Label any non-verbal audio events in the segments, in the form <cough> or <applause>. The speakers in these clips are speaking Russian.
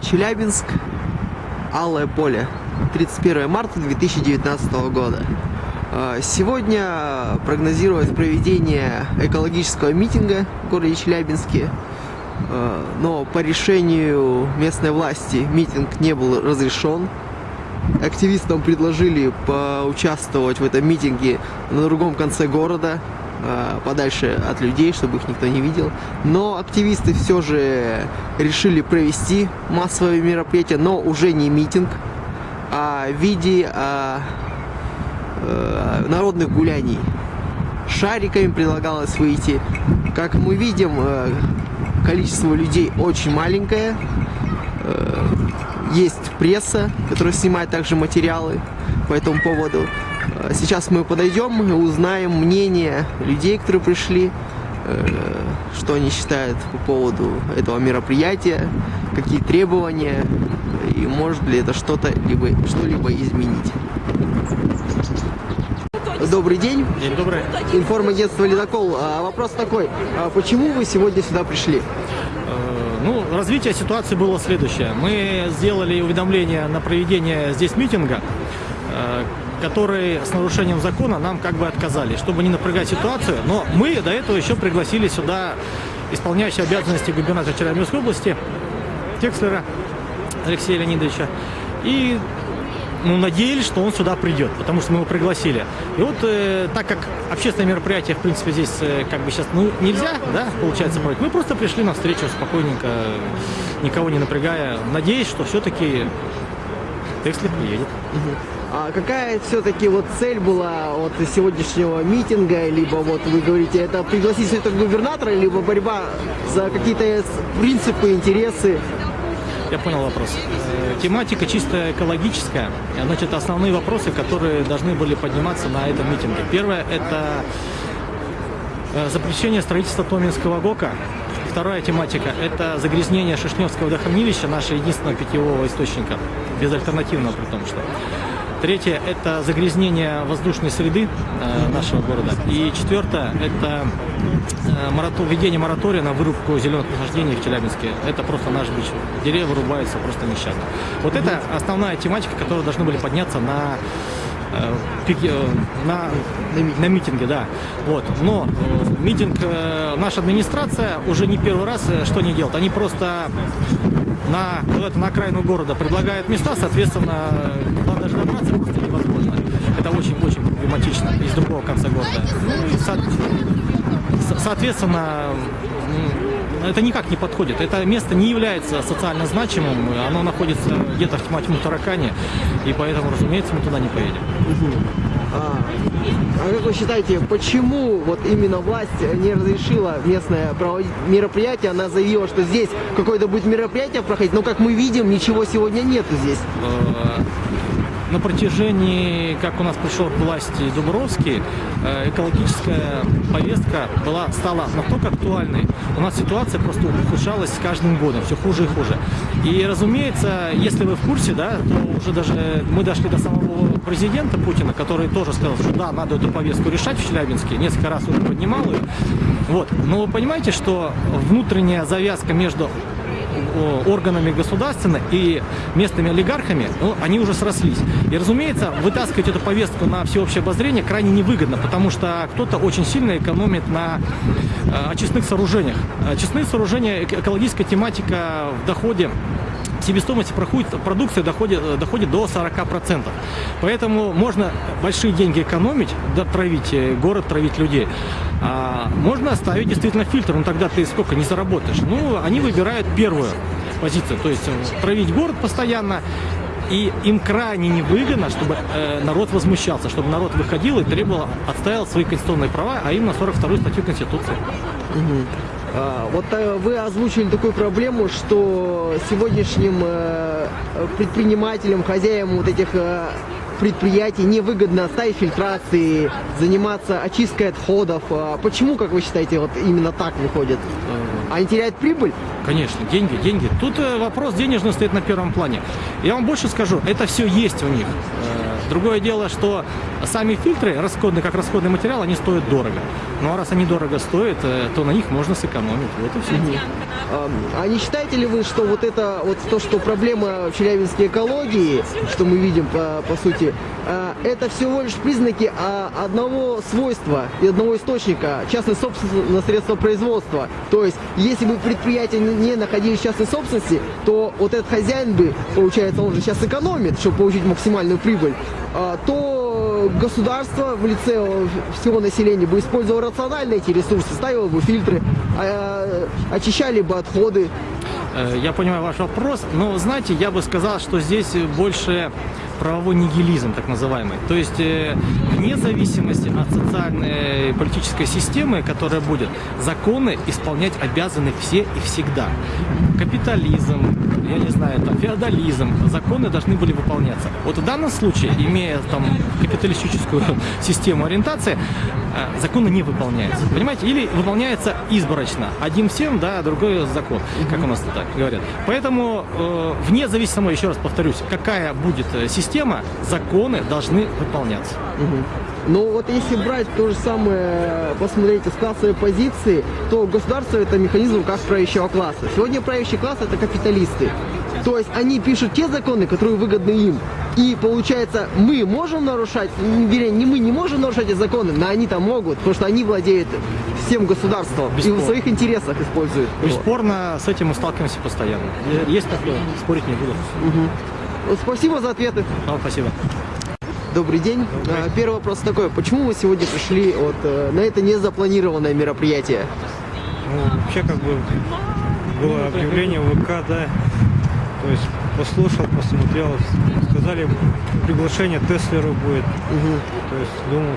Челябинск, Алое поле, 31 марта 2019 года. А, сегодня прогнозируется проведение экологического митинга в городе Челябинске, а, но по решению местной власти митинг не был разрешен. Активистам предложили поучаствовать в этом митинге на другом конце города, подальше от людей, чтобы их никто не видел. Но активисты все же решили провести массовое мероприятие, но уже не митинг, а в виде а, а, народных гуляний. Шариками предлагалось выйти. Как мы видим, а, количество людей очень маленькое. Есть пресса, которая снимает также материалы по этому поводу. Сейчас мы подойдем и узнаем мнение людей, которые пришли, э, что они считают по поводу этого мероприятия, какие требования и может ли это что-то либо что-либо изменить. Добрый день. День добрый. Информагентство «Ледокол». А вопрос такой, а почему вы сегодня сюда пришли? Э, ну, развитие ситуации было следующее. Мы сделали уведомление на проведение здесь митинга, которые с нарушением закона нам как бы отказали, чтобы не напрягать ситуацию. Но мы до этого еще пригласили сюда исполняющий обязанности губернатора Челябинской области Текслера Алексея Леонидовича. И ну, надеялись, что он сюда придет, потому что мы его пригласили. И вот э, так как общественное мероприятие, в принципе, здесь э, как бы сейчас ну, нельзя, да, получается, проводить, мы просто пришли на встречу спокойненько, никого не напрягая, надеясь, что все-таки Текслер приедет. А какая все-таки вот цель была от сегодняшнего митинга, либо вот вы говорите, это пригласить это губернатора, либо борьба за какие-то принципы, интересы? Я понял вопрос. Э, тематика чисто экологическая. Значит, основные вопросы, которые должны были подниматься на этом митинге. Первое – это э, запрещение строительства Томинского ГОКа. Вторая тематика – это загрязнение Шишневского водохранилища, нашего единственного питьевого источника, безальтернативного при том, что. Третье – это загрязнение воздушной среды э, нашего города. И четвертое – это э, введение моратория на вырубку зеленых насаждений в Челябинске. Это просто наш бич. Деревья вырубаются просто нещадно. Вот это основная тематика, которая должны были подняться на э, на, на митинге, да. Вот. Но митинг, наша администрация уже не первый раз что не делает. Они просто на, куда-то на окраину города предлагают места, соответственно, туда даже добраться просто невозможно. Это очень-очень проблематично из другого конца города. Ну со, соответственно, это никак не подходит. Это место не является социально значимым, оно находится где-то в тьма тьму таракане, и поэтому, разумеется, мы туда не поедем. А, а как вы считаете, почему вот именно власть не разрешила местное проводить мероприятие? Она заявила, что здесь какое-то будет мероприятие проходить, но как мы видим, ничего сегодня нету здесь. На протяжении, как у нас пришел к власти Дубровский, э, экологическая повестка была, стала настолько актуальной. У нас ситуация просто ухудшалась с каждым годом, все хуже и хуже. И, разумеется, если вы в курсе, да, то уже даже мы дошли до самого президента Путина, который тоже сказал, что да, надо эту повестку решать в Челябинске, несколько раз уже поднимал ее. Вот. Но вы понимаете, что внутренняя завязка между органами государственными и местными олигархами, ну, они уже срослись. И, разумеется, вытаскивать эту повестку на всеобщее обозрение крайне невыгодно, потому что кто-то очень сильно экономит на э, очистных сооружениях. Очистные сооружения, экологическая тематика в доходе себестоимость продукции доходит, доходит до 40%. Поэтому можно большие деньги экономить, да, э, город, травить людей. А можно оставить действительно фильтр, но тогда ты сколько не заработаешь. Ну, они выбирают первую позицию, то есть э, травить город постоянно, и им крайне невыгодно, чтобы э, народ возмущался, чтобы народ выходил и требовал, отстаивал свои конституционные права, а именно 42 статью Конституции. Угу. А, вот э, вы озвучили такую проблему, что сегодняшним э, предпринимателям, хозяевам вот этих э, предприятий невыгодно ставить фильтрации, заниматься очисткой отходов. А почему, как вы считаете, вот именно так выходит? Они теряют прибыль? Конечно, деньги, деньги. Тут вопрос денежный стоит на первом плане. Я вам больше скажу, это все есть у них. Другое дело, что сами фильтры, расходные, как расходный материал, они стоят дорого. Ну а раз они дорого стоят, э, то на них можно сэкономить. Вот и все. А, а не считаете ли вы, что вот это вот то, что проблема в Челябинской экологии, что мы видим по, по сути, это всего лишь признаки а, одного свойства и одного источника частной собственности на средства производства. То есть, если бы предприятия не находились в частной собственности, то вот этот хозяин бы, получается, он же сейчас экономит, чтобы получить максимальную прибыль, а, то государство в лице всего населения бы использовало рационально эти ресурсы, ставило бы фильтры, а, очищали бы отходы. Э, Я понимаю ваш вопрос, но знаете, я бы сказал, что здесь больше правовой нигилизм, так называемый. То есть, э, вне зависимости от социальной и политической системы, которая будет, законы исполнять обязаны все и всегда. Капитализм, я не знаю, там, феодализм, законы должны были выполняться. Вот в данном случае, имея там капиталистическую <laughs> систему ориентации, э, законы не выполняются. Понимаете? Или выполняется изборочно. Один всем, да, а другой закон, как у нас так говорят. Поэтому, э, вне зависимости, еще раз повторюсь, какая будет э, система, законы должны выполняться. Но вот если брать то же самое, посмотреть с классовой позиции, то государство это механизм как правящего класса. Сегодня правящий класс это капиталисты. То есть они пишут те законы, которые выгодны им. И получается, мы можем нарушать, вернее, не мы не можем нарушать эти законы, но они там могут, потому что они владеют всем государством и в Бесспорно. своих интересах используют. Бесспорно, с этим мы сталкиваемся постоянно. Есть такое, спорить не буду. Вот Спасибо за ответы. Вам спасибо. Добрый день. А, Первый вопрос такой. Почему вы сегодня пришли вот, э, на это незапланированное мероприятие? Ну, вообще, как бы, было объявление в ВК, да, то есть послушал, посмотрел, сказали, приглашение Теслеру будет, то есть думал,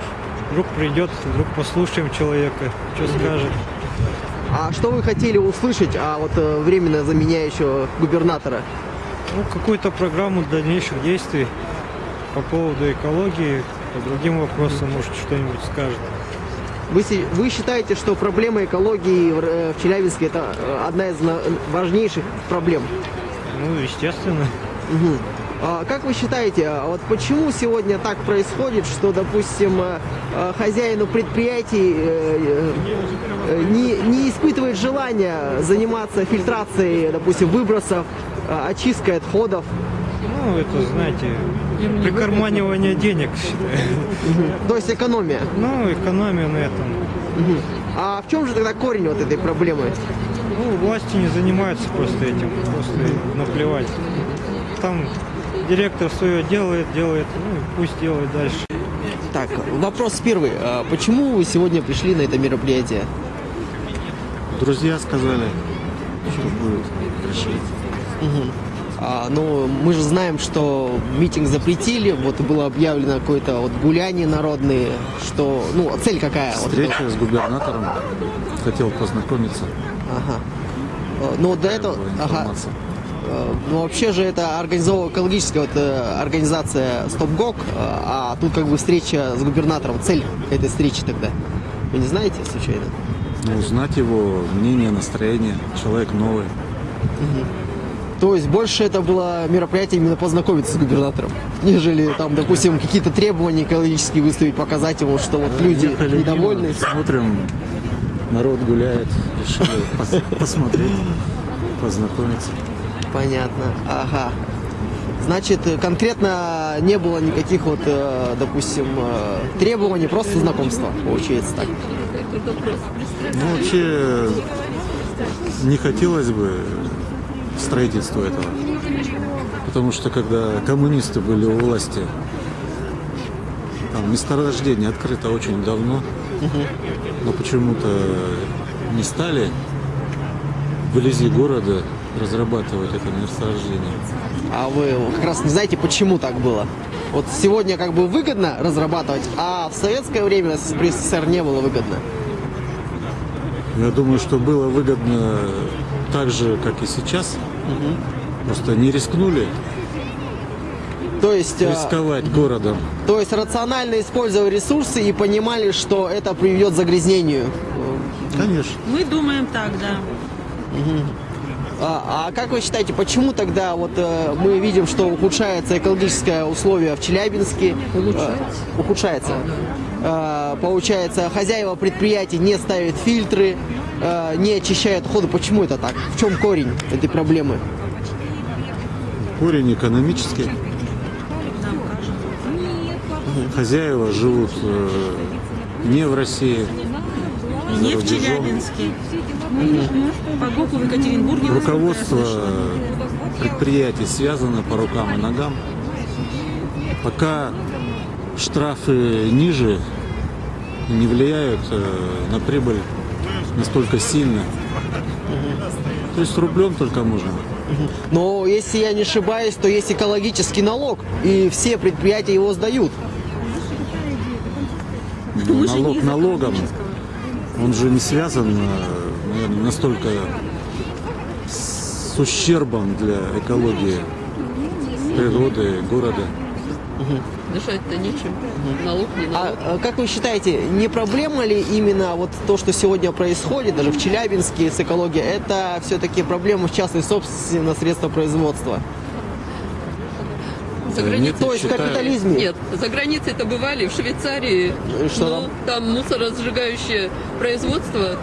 вдруг придет, вдруг послушаем человека, что скажет. А что вы хотели услышать о вот э, временно заменяющего губернатора? Ну, какую-то программу дальнейших действий по поводу экологии, по другим вопросам, может, что-нибудь скажет. Вы, вы считаете, что проблема экологии в, э, в Челябинске это э, одна из важнейших проблем? Ну, естественно. Мгм. А как вы считаете, а вот почему сегодня так происходит, что, допустим, э, хозяину предприятий не, не испытывает желания заниматься фильтрацией, допустим, выбросов, очисткой отходов? Ну, это, знаете, прикарманивание денег, считаю. То есть экономия. Ну, экономия на этом. А в чем же тогда корень вот этой проблемы? Ну, власти не занимаются просто этим, просто наплевать. Там директор свое делает, делает, ну и пусть делает дальше. Так, вопрос первый. А Почему вы сегодня пришли на это мероприятие? Друзья сказали, что будет. А, ну, мы же знаем, что митинг запретили, вот было объявлено какое-то вот гуляние народные, что, ну, цель какая? Вот, Встреча с губернатором. Хотел познакомиться. ага. Э, Ну, до этого, ага. Э, Ну, вообще же это организовала экологическая вот, э, организация э, а тут как бы встреча с губернатором. Цель этой встречи тогда? Вы не знаете, случайно? Ну, узнать его мнение, настроение. Человек новый. То есть больше это было мероприятие именно познакомиться с губернатором, нежели там, допустим, какие-то требования экологические выставить, показать ему, что вот люди Ехали недовольны. мимо, Смотрим, народ гуляет. Решили пос- <laughs> посмотреть, познакомиться. Понятно. Ага. Значит, конкретно не было никаких вот, э, допустим, э, требований, просто знакомство, получается так. Ну, вообще, не хотелось бы строительства этого. Потому что, когда коммунисты были у власти, там месторождение открыто очень давно, но почему-то не стали вблизи города разрабатывать это месторождение. А вы как раз не знаете, почему так было? Вот сегодня как бы выгодно разрабатывать, а в советское время при СССР не было выгодно. Я думаю, что было выгодно так же, как и сейчас. Просто не рискнули То есть, э, рисковать городом. то есть рационально использовали ресурсы и понимали, что это приведет к загрязнению. Конечно. Мы думаем так, да. А, а как вы считаете, почему тогда вот э, мы видим, что ухудшается экологическое условие в Челябинске? Улучшается. ухудшается. Э, получается, хозяева предприятий не ставят фильтры, э, не очищают отходы. Почему это так? В чем корень этой проблемы? Корень экономический. Хозяева живут э, не в России, Не в. Челябинске. По ГОКу в Екатеринбурге. Руководство предприятий связано по рукам и ногам. Пока штрафы ниже не влияют э, на прибыль настолько сильно. То есть рублем только можно. Но если я не ошибаюсь, то есть экологический налог, и все предприятия его сдают. Не налог налогом, он же не связан э, наверное, настолько с ущербом для экологии природы, города. Дышать-то нечем. Налог не налог. А, а как вы считаете, не проблема ли именно вот то, что сегодня происходит, даже в Челябинске с экологией, это все-таки проблема в частной собственности на средства производства? За Нет, границей. То есть в капитализме? Нет, за границей это бывали, в Швейцарии. Что ну, там мусоросжигающее производство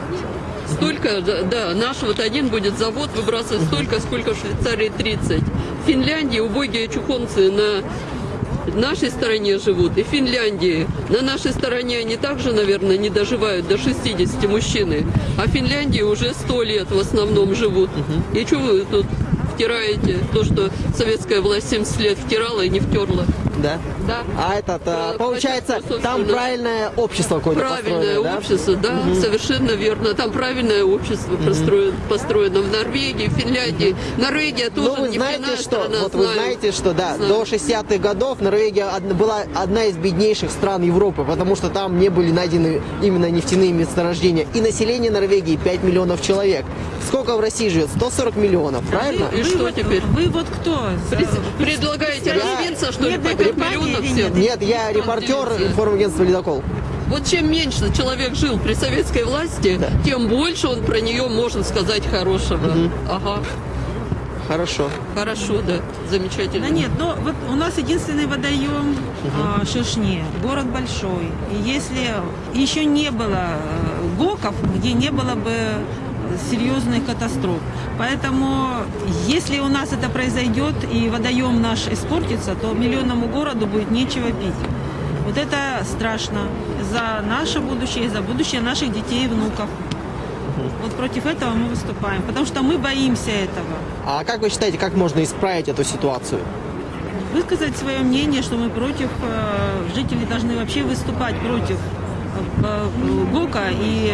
столько, да, да, наш вот один будет завод выбрасывать столько, сколько в Швейцарии 30. В Финляндии убогие чухонцы на нашей стороне живут, и в Финляндии. На нашей стороне они также, наверное, не доживают до 60 мужчины, а в Финляндии уже 100 лет в основном живут. И что вы тут втираете то, что советская власть 70 лет втирала и не втерла? Да? Да. А этот, а, Да, получается, там правильное общество какое-то Правильное построено, да? общество, да, совершенно верно. Там правильное общество построено, построено в Норвегии, в Финляндии. Норвегия Ну, тоже вы нефтяная знаете, что, страна, вот вы знаю. знаете, что, да, Знаю. до 60-х годов Норвегия была одна из беднейших стран Европы, потому что там не были найдены именно нефтяные месторождения. И население Норвегии 5 миллионов человек. Сколько в России живет? 140 миллионов, правильно? И что вот, теперь? Вы вот кто? Пред- Предлагаете развиться, что ли, Нет, по это 5 компания миллионов или всем? Нет, я репортер информагентства «Ледокол». Вот чем меньше человек жил при советской власти, Да. тем больше он про нее может сказать хорошего. Ага, Хорошо. хорошо, да, замечательно. Да нет, но вот у нас единственный водоем а, Шишне, город большой. И если еще не было э, ГОКов, где не было бы серьезных катастроф. Поэтому, если у нас это произойдет и водоем наш испортится, то миллионному городу будет нечего пить. Вот это страшно за наше будущее, и за будущее наших детей и внуков. Вот против этого мы выступаем, потому что мы боимся этого. А как вы считаете, как можно исправить эту ситуацию? высказать свое мнение, что мы против, э, жители должны вообще выступать против э, э, ГОКа и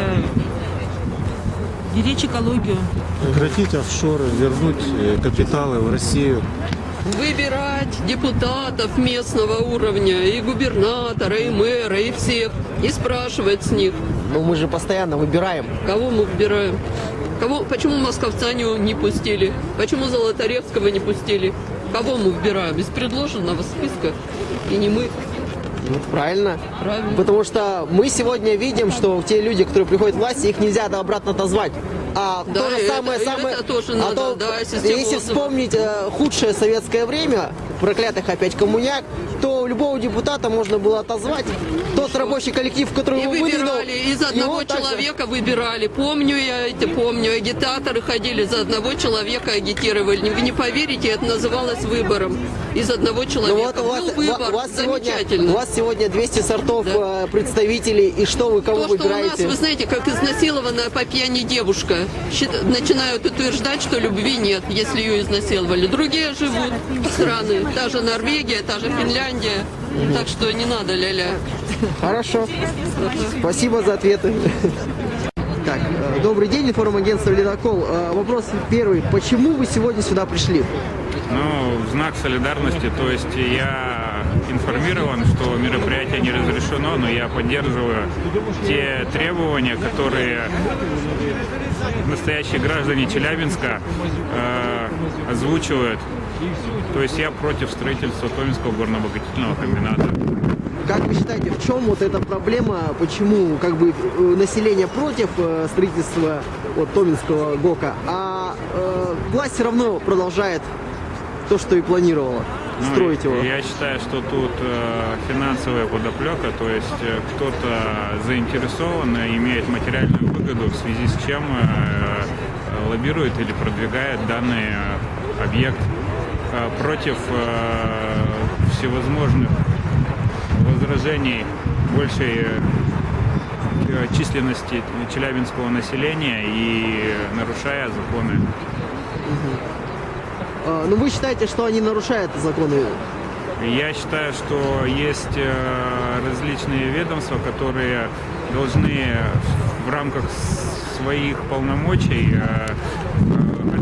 беречь экологию. Прекратить офшоры, вернуть э, капиталы в Россию. выбирать депутатов местного уровня, и губернатора, и мэра, и всех, и спрашивать с них, Ну, мы же постоянно выбираем. кого мы выбираем. Кого, почему Московцаню не пустили? Почему Золотаревского не пустили? Кого мы выбираем? Из предложенного списка. И не мы. Вот правильно. Правильно. Потому что мы сегодня видим, что те люди, которые приходят к власти, их нельзя обратно отозвать. А Да, то же самое, это- самое, это тоже а надо, то, да, если вспомнить э, худшее советское время, проклятых опять коммуняк, то любого депутата можно было отозвать. Тот рабочий коллектив, который И его выдвинул, выбирали, из одного его также- человека выбирали. Помню я это, помню. Агитаторы ходили, за одного человека агитировали. Вы не поверите, это называлось выбором. Из одного Ну человека. вот у вас, Был выбор, у вас сегодня, замечательно. у вас сегодня 200 сортов Да. э, представителей, и что вы, кого То, что у нас, выбираете? вы знаете, как изнасилованная по пьяни девушка, начинают утверждать, что любви нет, если ее изнасиловали. Другие живут страны, та же Норвегия, та же Финляндия. Так что не надо ля-ля. Хорошо. Спасибо за ответы. Так, э, добрый день, информагентство «Ледокол». Э, Вопрос первый. Почему вы сегодня сюда пришли? Ну, в знак солидарности, то есть я информирован, что мероприятие не разрешено, но я поддерживаю те требования, которые настоящие граждане Челябинска э, озвучивают. То есть я против строительства Томинского горнообогатительного комбината. Как вы считаете, в чем вот эта проблема? Почему как бы э, население против э, строительства вот, Томинского ГОКа, а э, власть все равно продолжает то, что и планировала, Ну, строить его. Я считаю, что тут э, финансовая подоплека, то есть э, кто-то заинтересован, и имеет материальную выгоду, в связи с чем э, э, лоббирует или продвигает данный объект против э, всевозможных возражений большей э, э, численности челябинского населения и нарушая законы. Э, ну вы считаете, что они нарушают законы? Я считаю, что есть э, различные ведомства, которые должны в рамках своих полномочий э, э,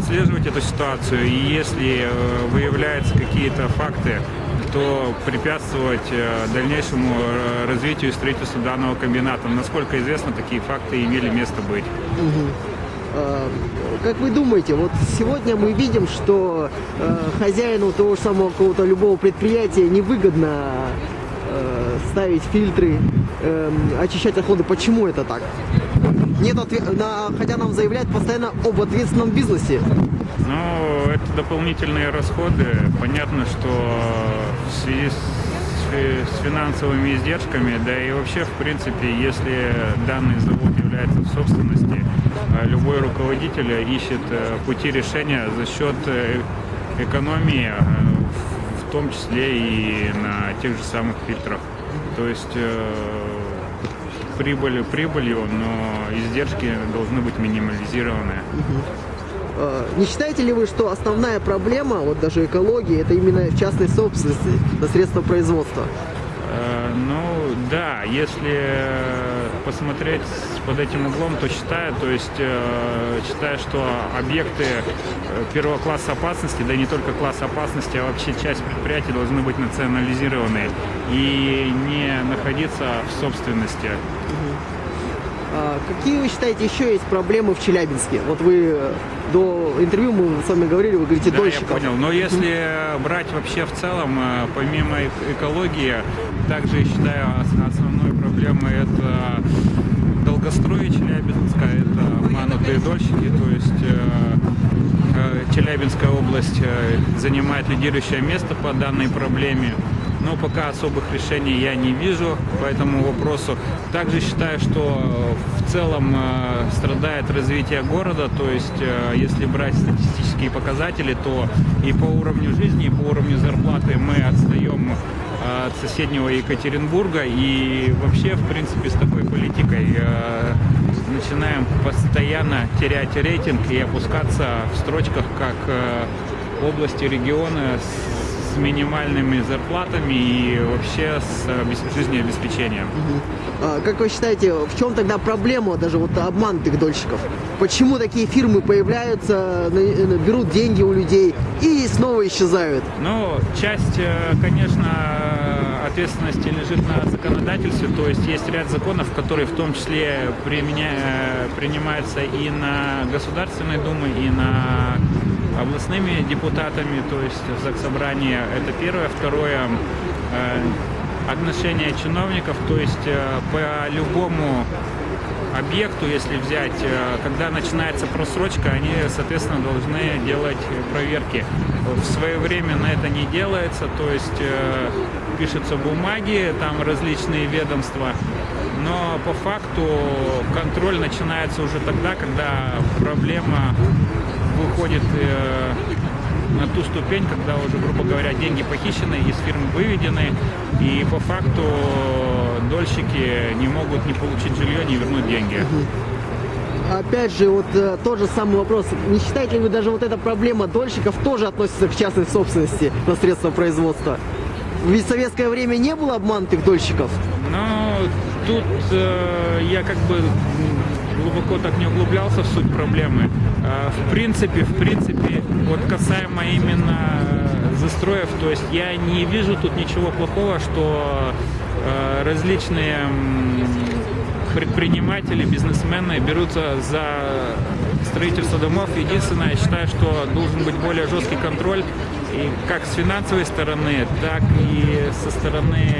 отслеживать эту ситуацию. И если э, выявляются какие-то факты, то препятствовать э, дальнейшему э, развитию и строительству данного комбината. Насколько известно, такие факты имели место быть. Э, Как вы думаете, вот сегодня мы видим, что хозяину того же самого какого-то любого предприятия невыгодно ставить фильтры, э, очищать отходы. Почему это так? Нет отве- на- хотя нам заявляют постоянно об ответственном бизнесе. Ну, это дополнительные расходы. Понятно, что в связи с с финансовыми издержками, да и вообще, в принципе, если данный завод является в собственности, э, любой руководитель ищет э, пути решения за счет э, экономии, в- том числе и на тех же самых фильтрах. То есть прибыль прибылью, но издержки должны быть минимализированы. Э, Не считаете ли вы, что основная проблема, вот даже экологии, это именно частной собственности на средства производства? Э, Ну да, если э, посмотреть под этим углом, то считаю, то есть э, считаю, что объекты э, первого класса опасности, да и не только класс опасности, а вообще часть предприятий должны быть национализированы и не находиться в собственности. А Какие вы считаете еще есть проблемы в Челябинске? Вот вы э, до интервью мы с вами говорили, вы говорите Да, дольщиков. я понял. Но если брать вообще в целом, э, помимо эк- экологии, также я считаю ос- основной проблемой это долгострой Челябинска, это манутые дольщики, то есть э, э, Челябинская область э, занимает лидирующее место по данной проблеме. Но пока особых решений я не вижу по этому вопросу. Также считаю, что в целом э, страдает развитие города, то есть если брать статистические показатели, то и по уровню жизни, и по уровню зарплаты мы отстаем от соседнего Екатеринбурга. И вообще, в принципе, с такой политикой э, начинаем постоянно терять рейтинг и опускаться в строчках как э, области, регионы с с минимальными зарплатами и вообще с обес- жизнеобеспечением. А Как вы считаете, в чем тогда проблема даже вот обманутых дольщиков? Почему такие фирмы появляются, берут деньги у людей и снова исчезают? Ну, часть, э, конечно, ответственности лежит на законодательстве, то есть есть ряд законов, которые в том числе применя- принимаются и на Государственной Думе, и на областными депутатами, то есть в Заксобрании. Это первое. Второе, э, отношение чиновников, то есть э, по любому объекту, если взять, э, когда начинается просрочка, они, соответственно, должны делать проверки. В свое время на это не делается, то есть пишутся бумаги, там различные ведомства, но по факту контроль начинается уже тогда, когда проблема выходит э, на ту ступень, когда уже, грубо говоря, деньги похищены, из фирмы выведены, и по факту дольщики не могут не получить жилье, не вернуть деньги. Опять же, вот э, тот же самый вопрос. Не считаете ли вы даже вот эта проблема дольщиков тоже относится к частной собственности на средства производства? Ведь в советское время не было обманутых дольщиков. Но тут э, я как бы глубоко так не углублялся в суть проблемы. Э, в принципе, в принципе, вот касаемо именно э, застроев, то есть я не вижу тут ничего плохого, что э, различные предприниматели, бизнесмены берутся за строительство домов. Единственное, я считаю, что должен быть более жесткий контроль и как с финансовой стороны, так и со стороны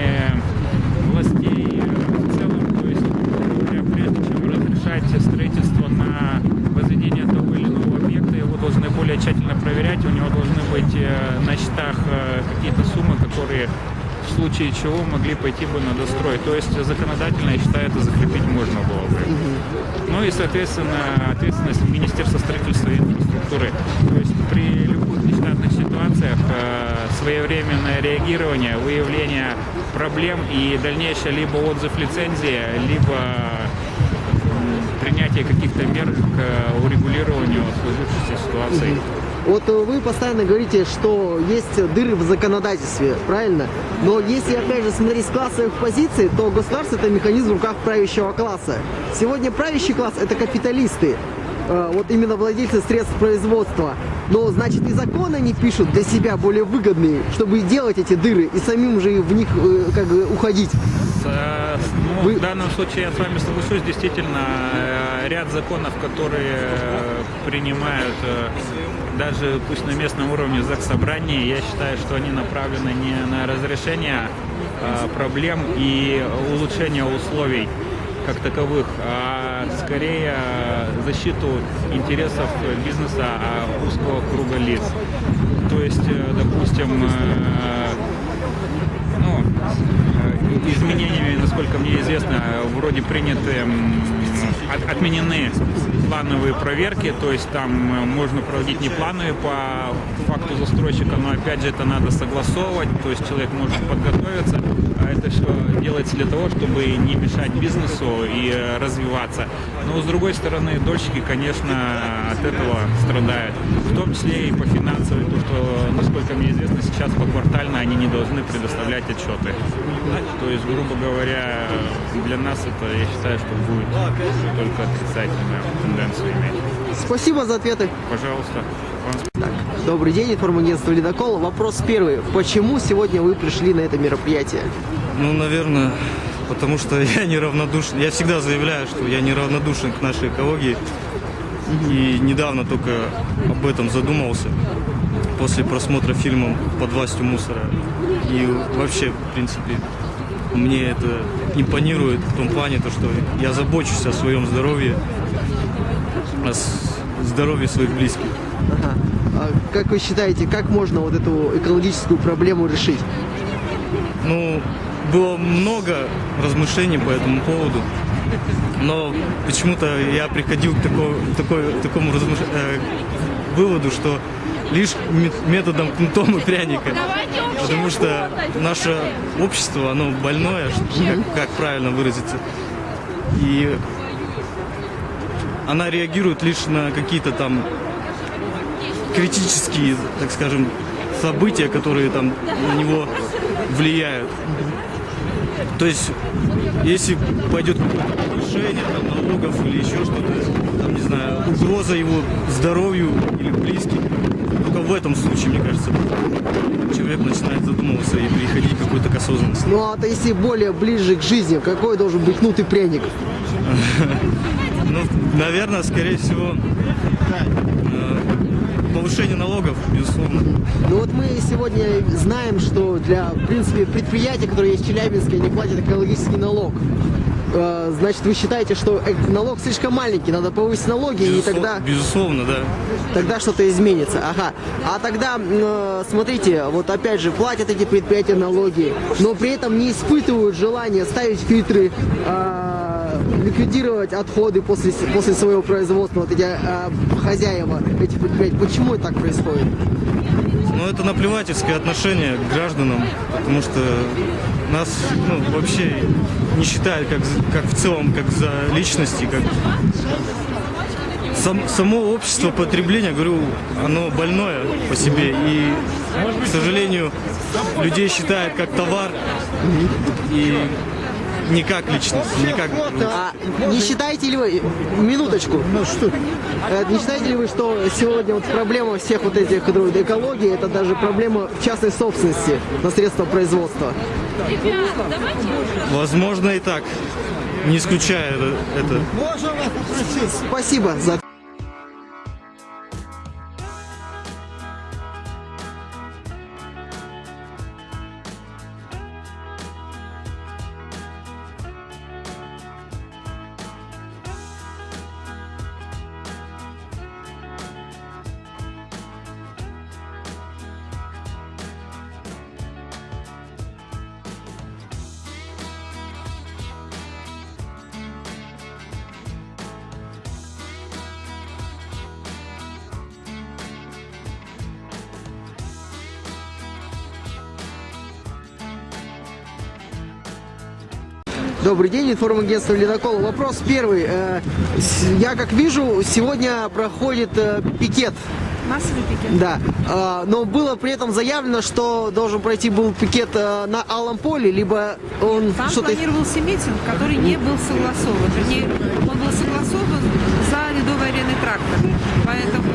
властей в целом. То есть, грубо говоря, прежде чем разрешать строительство на возведение того или иного объекта, его должны тщательно проверять. У него должны быть э, на счетах э, какие-то суммы, которые в случае чего могли пойти бы на дострой. То есть законодательно, я считаю, это закрепить можно было бы. Ну и, соответственно, ответственность Министерства строительства и инфраструктуры. То есть при любых нештатных ситуациях э, своевременное реагирование, выявление проблем и дальнейшее либо отзыв лицензии, либо принятие каких-то мер к э, урегулированию сложившейся ситуации. Вот э, вы постоянно говорите, что есть дыры в законодательстве, правильно? Но если, опять же, смотреть с классовых позиций, то государство – это механизм в руках правящего класса. Сегодня правящий класс – это капиталисты, э, вот именно владельцы средств производства. Но, значит, и законы они пишут для себя более выгодные, чтобы делать эти дыры и самим же в них как бы уходить. Э, ну, Вы- В данном случае я с вами соглашусь. Действительно, э, ряд законов, которые э, принимают даже пусть на местном уровне заксобрания, я считаю, что они направлены не на разрешение проблем и улучшение условий как таковых, а скорее защиту интересов бизнеса а узкого круга лиц. То есть, допустим, ну, изменениями, насколько мне известно, вроде приняты, от- отменены плановые проверки, то есть там э, можно проводить не плановые по факту застройщика, но опять же это надо согласовывать, то есть человек может подготовиться, это что делается для того, чтобы не мешать бизнесу и э, развиваться. Но с другой стороны, дольщики, конечно, от этого страдают, в том числе и по финансовой, то что, насколько мне известно, сейчас поквартально они не должны предоставлять отчеты. То есть, грубо говоря, для нас это, я считаю, что будет только отрицательную тенденцию иметь. Спасибо за ответы. Пожалуйста, вам Добрый день, информагентство «Ледокол». Вопрос первый. Почему сегодня вы пришли на это мероприятие? Ну, наверное, потому что <laughs> я неравнодушен. Я всегда заявляю, что я неравнодушен к нашей экологии. И недавно только об этом задумался после просмотра фильма «Под властью мусора». И вообще, в принципе, мне это импонирует в том плане, то, что я забочусь о своем здоровье, о здоровье своих близких. Ага. А как вы считаете, как можно вот эту экологическую проблему решить? Ну, было много размышлений по этому поводу, но почему-то я приходил к, тако- такой- такому размыш- э, выводу, что лишь мет- методом кнутом и пряника. Потому что наше общество, оно больное, <laughs> как, как правильно выразиться. И она реагирует лишь на какие-то там критические, так скажем, события, которые там на него влияют. То есть, если пойдет повышение там, налогов или еще что-то, там, не знаю, угроза его здоровью или близким, только в этом случае, мне кажется, человек начинает задумываться и приходить какой-то к осознанности. Ну а то если более ближе к жизни, какой должен быть кнут и пряник? <laughs> Ну, наверное, скорее всего, э, повышение налогов, безусловно. Ну вот мы сегодня знаем, что для, в принципе, предприятия, которые есть в Челябинске, они платят экологический налог. Э, Значит, вы считаете, что э- налог слишком маленький, надо повысить налоги, и Безуслов- тогда, Безусловно, да. тогда что-то изменится. Ага. А тогда, э, смотрите, вот опять же, платят эти предприятия налоги, но при этом не испытывают желания ставить фильтры, э, ликвидировать отходы после, после своего производства, вот эти э, хозяева этих предприятий. Почему так происходит? Но это наплевательское отношение к гражданам, потому что нас ну, вообще не считают как, как в целом, как за личности, как Сам- само общество потребления, говорю, оно больное по себе. И, к сожалению, людей считают как товар и не как личность, не как... А не считаете ли вы, минуточку, Э, не считаете ли вы, что сегодня вот проблема всех вот этих экологии, это даже проблема частной собственности на средства производства? Возможно и так, не исключая это. Спасибо за Добрый день, информагентство «Ледокол». Вопрос первый. Э, Я как вижу, сегодня проходит э, пикет. Массовый пикет. Да. А, Но было при этом заявлено, что должен пройти был пикет э, на Алом поле, либо он Там что-то... планировался митинг, который не был согласован. Вернее, он был согласован за ледовой ареной трактор. Поэтому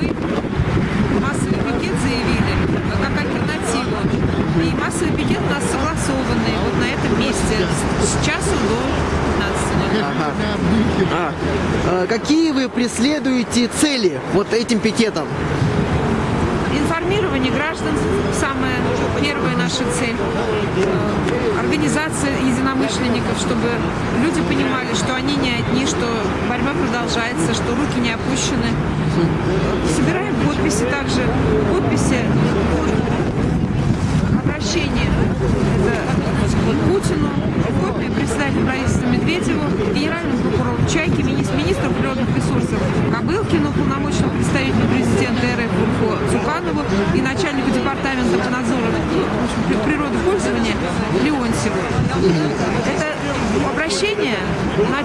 мы массовый пикет заявили э, как альтернативу. И массовый пикет у нас согласованный вот на этом месте с, с часу до 15. Ага. А, Какие вы преследуете цели вот этим пикетом? Информирование граждан – самая первая наша цель. Э, Организация единомышленников, чтобы люди понимали, что они не одни, что борьба продолжается, что руки не опущены. Собираем подписи также. Подписи под обращение это Путину, копии председателю правительства Медведеву, генеральному прокурору Чайке, мини- министру природных ресурсов Кобылкину, полномочному представителю президента РФ Урфо Цуканову и начальнику департамента по надзору природопользования Леонтьеву.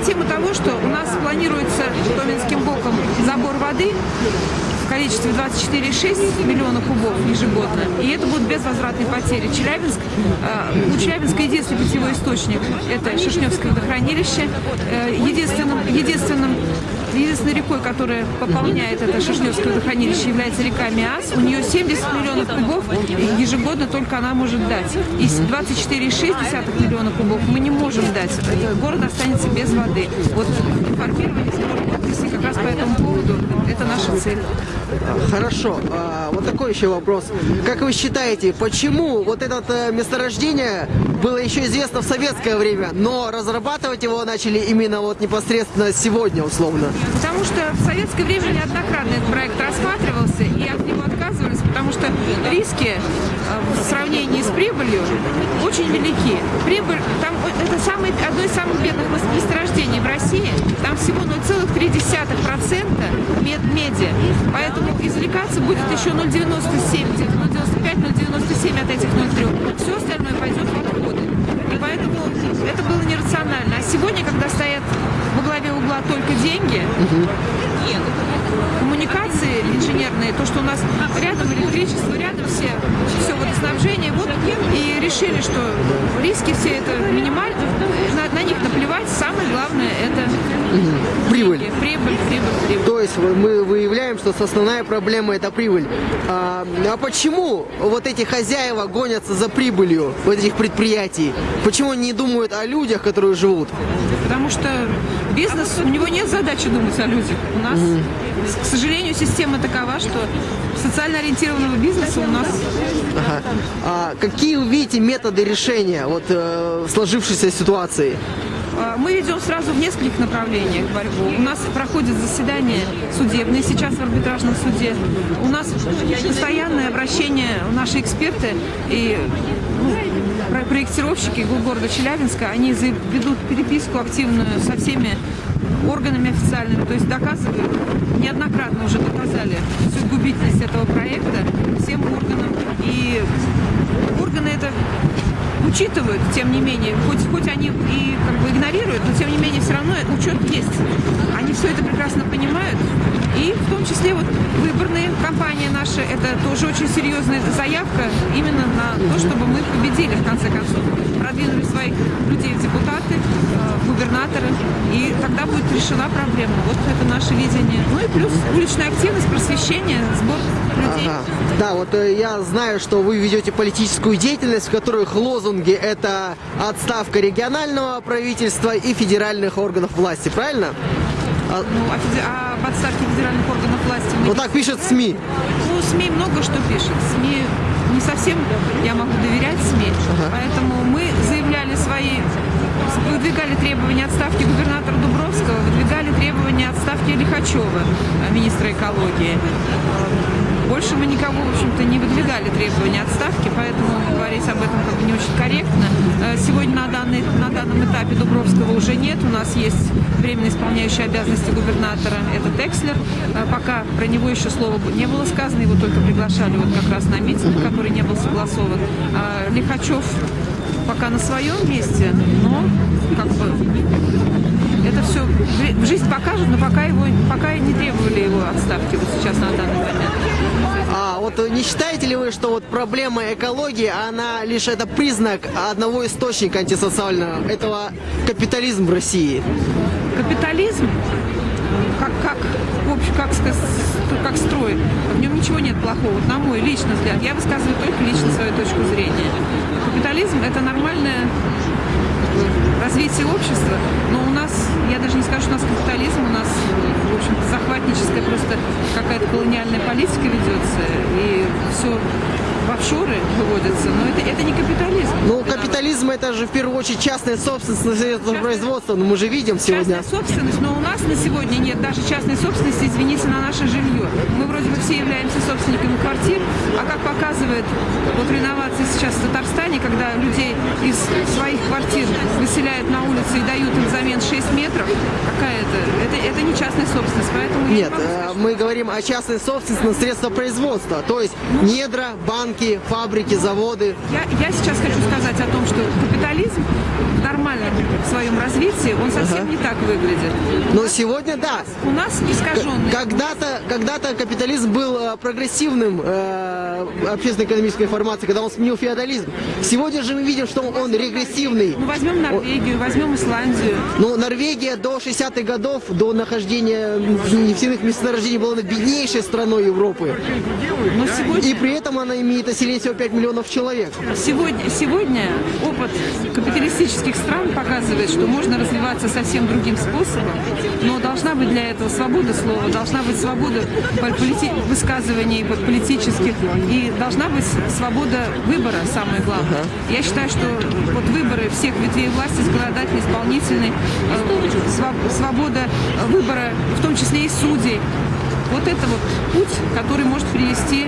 Тему того, что у нас планируется Томинским боком забор воды в количестве 24,6 миллиона кубов ежегодно. И это будут безвозвратные потери. Челябинск, э, у Челябинска единственный питьевой источник – это Шишневское водохранилище. Э, единственным, единственным, единственной рекой, которая пополняет это Шишневское водохранилище, является река Миас. У нее 70 миллионов кубов ежегодно только она может дать. И 24,6 миллиона кубов мы не можем дать. Город останется без воды. Вот информирование подписей как раз по этому поводу – это наша цель. Хорошо. А, Вот такой еще вопрос. Как вы считаете, почему вот это э, месторождение было еще известно в советское время, но разрабатывать его начали именно вот непосредственно сегодня, условно? Потому что в советское время неоднократно этот проект рассматривался и отказывались, потому что риски э, в сравнении с прибылью очень велики. Прибыль, там это самое, одно из самых бедных мес- месторождений в России, там всего 0,3% мед, меди, поэтому извлекаться будет еще 0,97, 0,95, 0,97 от этих 0,3. Все остальное пойдет в отходы. И поэтому это было нерационально. А сегодня, когда стоят во главе угла только деньги, коммуникации инженерные, то, что у нас рядом электричество, рядом все, все водоснабжение, вот и решили, что риски все это минимальны, на, на них наплевать, самое главное это Прибыль. деньги. прибыль, прибыль, прибыль. То есть мы выявляем, что основная проблема это прибыль. А, а почему вот эти хозяева гонятся за прибылью вот этих предприятий? Почему они не думают о людях, которые живут? Потому что бизнес, у него нет задачи думать о людях. У нас, к сожалению, система такова, что социально ориентированного бизнеса у нас Ага. А какие вы видите методы решения вот э, сложившейся ситуации? А, Мы ведем сразу в нескольких направлениях борьбу. У нас проходят заседания судебные сейчас в арбитражном суде. У нас постоянное обращение, наши эксперты и ну, проектировщики го- города Челябинска, они ведут переписку активную со всеми органами официальными, то есть доказывают, неоднократно уже доказали всю губительность этого проекта всем органам. И органы это учитывают, тем не менее, хоть, хоть они и как бы игнорируют, но тем не менее все равно учет есть. Они все это прекрасно понимают. И в том числе вот выборные кампании наши, это тоже очень серьезная заявка именно на то, чтобы мы победили в конце концов. Продвинули своих людей в депутаты, э, в губернаторы, и тогда будет решена проблема. Вот это наше видение. Ну и плюс уличная активность, просвещение, сбор людей. Ага. Да, вот э, я знаю, что вы ведете политическую деятельность, в которых лозунги это отставка регионального правительства и федеральных органов власти, правильно? А, Ну, о, феде- о подставке федеральных органов власти вот так пишет СМИ. Ну, СМИ много что пишет. СМИ не совсем я могу доверять СМИ. Поэтому мы заявляли свои, выдвигали требования отставки губернатора Дубровского, выдвигали требования отставки Лихачева, министра экологии. Э, Больше мы никого, в общем-то, не выдвигали требования отставки, поэтому говорить об этом как бы не очень корректно. Э, Сегодня на, данный, на данном этапе Дубровского уже нет. У нас есть временно исполняющий обязанности губернатора, это Текслер. Э, Пока про него еще слова не было сказано, его только приглашали вот как раз на митинг, который не был согласован. А Лихачев пока на своем месте, но как бы все жизнь покажет, но пока его пока не требовали его отставки вот сейчас на данный момент. А вот не считаете ли вы, что вот проблема экологии, она лишь это признак одного источника антисоциального, этого капитализм в России? Капитализм, как, как, в общем, как сказать, как строй, в нем ничего нет плохого, вот на мой личный взгляд. Я высказываю только лично свою точку зрения. Капитализм – это нормальное развитие общества, но я даже не скажу, что у нас капитализм, у нас, в общем захватническая просто какая-то колониальная политика ведется, и все в офшоры выводятся, но это, это не капитализм. Ну, капитализм это же в первую очередь частная собственность на средства производства, но мы же видим сегодня. Частная собственность, но у нас на сегодня нет даже частной собственности, извините, на наше жилье. Мы вроде бы все являемся собственниками квартир, а как показывает вот реновация сейчас в Татарстане, когда людей из своих квартир выселяют на улице и дают им взамен 6 метров, какая это? Это, это не частная собственность, поэтому... не Нет, могу э, сказать, мы говорим о частной собственности на средства производства, то есть недра, банки, фабрики, заводы. Я, я сейчас хочу сказать о том, что капитализм в нормальном своем развитии, он совсем не так выглядит. Но сегодня, да, У нас искаженный. Когда-то, когда-то капитализм был э, прогрессивным э, общественно-экономической формацией, когда он сменил феодализм. Сегодня же мы видим, что он регрессивный. Ну, возьмем Норвегию, возьмем Исландию. Ну, Норвегия до 60-х годов, до нахождения нефтяных месторождений была беднейшей страной Европы. Но сегодня, И при этом она имеет население всего 5 миллионов человек. сегодня, сегодня опыт капиталистических стран показывает, что можно развиваться совсем другим способом, но должна быть для этого свобода слова, должна быть свобода высказываний политических, и должна быть свобода выбора, самое главное. Я считаю, что вот выборы всех ветвей власти, законодательной, исполнительной, э, свобода выбора, в том числе и судей, вот это вот путь, который может привести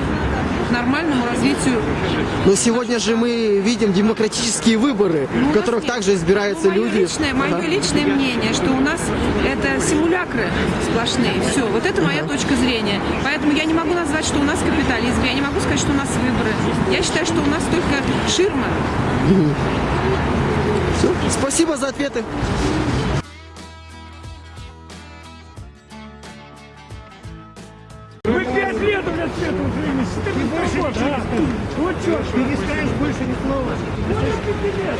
к нормальному развитию Но сегодня же мы видим демократические выборы, Ну, в которых нет. также избираются Ну, мое люди. Личное, мое Ага. личное мнение, что у нас это симулякры сплошные. Все, вот это моя точка зрения. Поэтому я не могу назвать, что у нас капитализм, я не могу сказать, что у нас выборы. Я считаю, что у нас только ширма. Всё. Спасибо за ответы. Лет, блядь, с этого времени. Ты не больше да. Вот что, ты не скажешь больше ни слова. Больше пяти лет.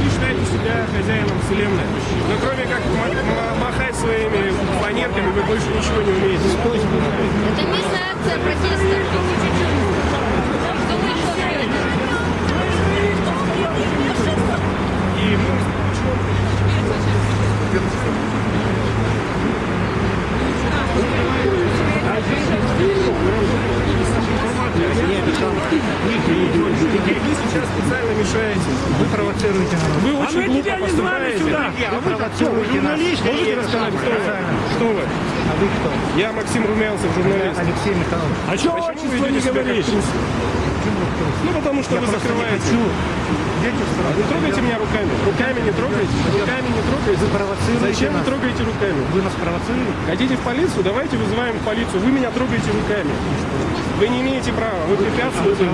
не считаете себя хозяином вселенной. Но кроме как ма- ма- махать своими фанерками, вы больше ничего не умеете. Это местная акция протеста. И мы Вы сейчас специально мешаете. Вы провоцируете народ. Вы А очень мы глупо поступаете. сюда. А вы кто? Вы журналисты? Можете рассказать, кто вы? Что вы? А вы кто? Я Максим Румянцев, журналист. Алексей Михайлович. А что Вы не ведете себя как трус? Ну, потому что Я вы не закрываете. стране. Не трогайте меня руками. Руками не трогайте. Руками не трогайте. Вы провоцируете Зачем вы нас. трогаете руками? Вы нас провоцируете? Хотите в полицию? Давайте вызываем полицию. Вы меня трогаете руками. Вы не имеете права. Вы препятствуете,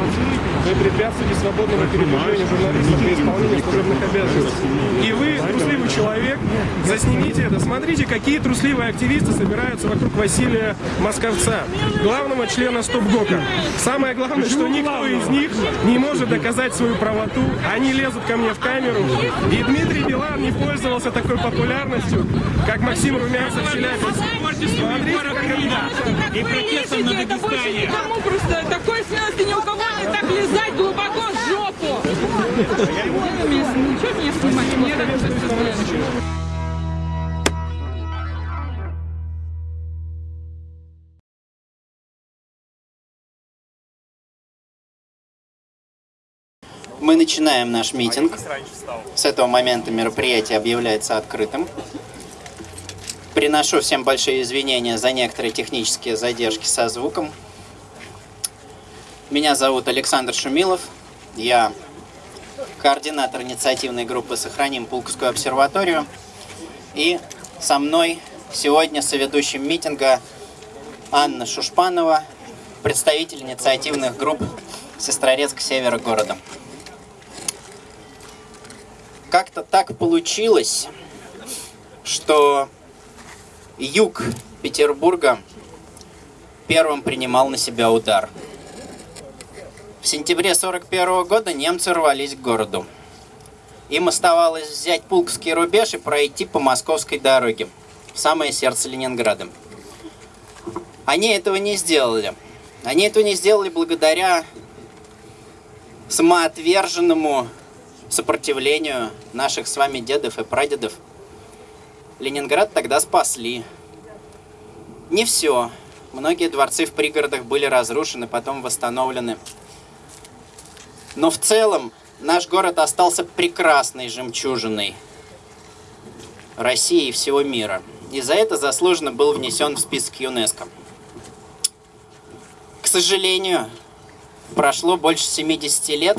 вы препятствуете свободному передвижению журналистов при исполнении служебных обязанностей. И вы трусливый человек. Заснимите это. Смотрите, какие трусливые активисты собираются вокруг Василия Московца, главного члена Стоп-ГОКа. Самое главное, что никто из них не может доказать свою правоту. Они лезут ко мне в камеру. И Дмитрий Билан не пользовался такой популярностью, как Максим Румянцев в Челябинске. Смотрите, как это... И протестом на Дагестане. Просто такой смелости ни у кого так лизать глубоко в жопу. Ничего меня снимать, мне Мы начинаем наш митинг. С этого момента мероприятие объявляется открытым. Приношу всем большие извинения за некоторые технические задержки со звуком. Меня зовут Александр Шумилов. Я координатор инициативной группы «Сохраним Пулковскую обсерваторию». И со мной сегодня соведущим митинга Анна Шушпанова, представитель инициативных групп Сестрорецк севера города. как-то так получилось, что юг Петербурга первым принимал на себя удар. В сентябре 41 года немцы рвались к городу. Им оставалось взять Пулковский рубеж и пройти по московской дороге в самое сердце Ленинграда. Они этого не сделали. Они этого не сделали благодаря самоотверженному сопротивлению наших с вами дедов и прадедов. Ленинград тогда спасли. Не все. Многие дворцы в пригородах были разрушены, потом восстановлены. Но в целом наш город остался прекрасной жемчужиной России и всего мира. И за это заслуженно был внесен в список ЮНЕСКО. К сожалению, прошло больше 70 лет,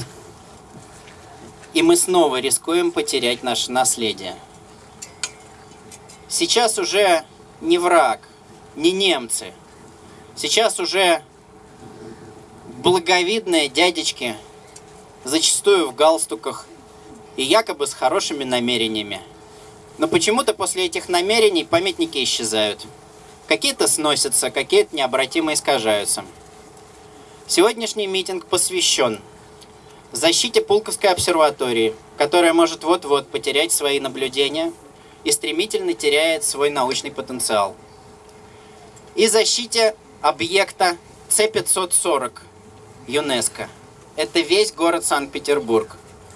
и мы снова рискуем потерять наше наследие. Сейчас уже не враг, не немцы. Сейчас уже благовидные дядечки, зачастую в галстуках и якобы с хорошими намерениями. Но почему-то после этих намерений памятники исчезают. Какие-то сносятся, какие-то необратимо искажаются. Сегодняшний митинг посвящен защите Пулковской обсерватории, которая может вот-вот потерять свои наблюдения и стремительно теряет свой научный потенциал. И защите объекта С-540 ЮНЕСКО. Это весь город Санкт-Петербург.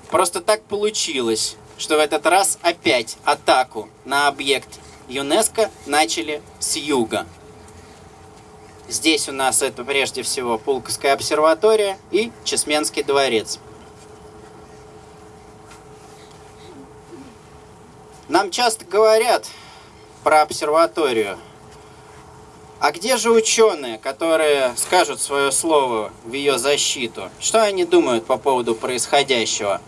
Просто так получилось, что в этот раз опять атаку на объект ЮНЕСКО начали с юга. Здесь у нас это прежде всего Пулковская обсерватория и Чесменский дворец. Нам часто говорят про обсерваторию. А где же ученые, которые скажут свое слово в ее защиту? Что они думают по поводу происходящего?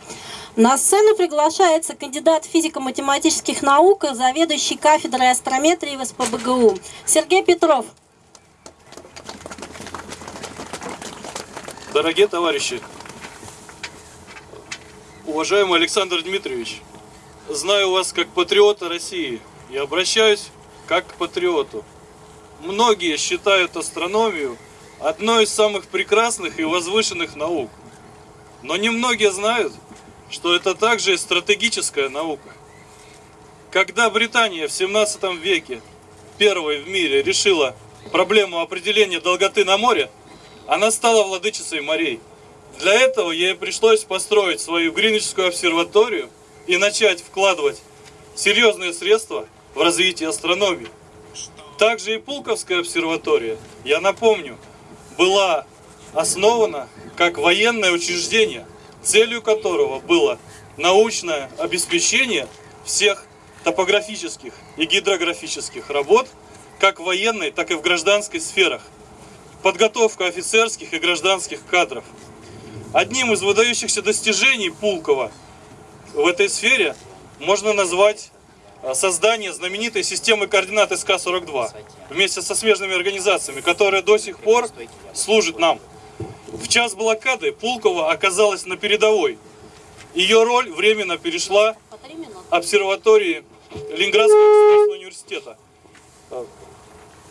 На сцену приглашается кандидат физико-математических наук, заведующий кафедрой астрометрии в СПБГУ Сергей Петров. Дорогие товарищи, уважаемый Александр Дмитриевич, знаю вас как патриота России и обращаюсь как к патриоту. Многие считают астрономию одной из самых прекрасных и возвышенных наук. Но немногие знают, что это также и стратегическая наука. Когда Британия в 17 веке первой в мире решила проблему определения долготы на море, она стала владычицей морей. Для этого ей пришлось построить свою Гринвичскую обсерваторию и начать вкладывать серьезные средства в развитие астрономии. Также и Пулковская обсерватория, я напомню, была основана как военное учреждение, целью которого было научное обеспечение всех топографических и гидрографических работ, как в военной, так и в гражданской сферах подготовка офицерских и гражданских кадров. Одним из выдающихся достижений Пулкова в этой сфере можно назвать создание знаменитой системы координат СК-42 вместе со смежными организациями, которая до сих пор служит нам. В час блокады Пулкова оказалась на передовой. Ее роль временно перешла обсерватории Ленинградского государственного университета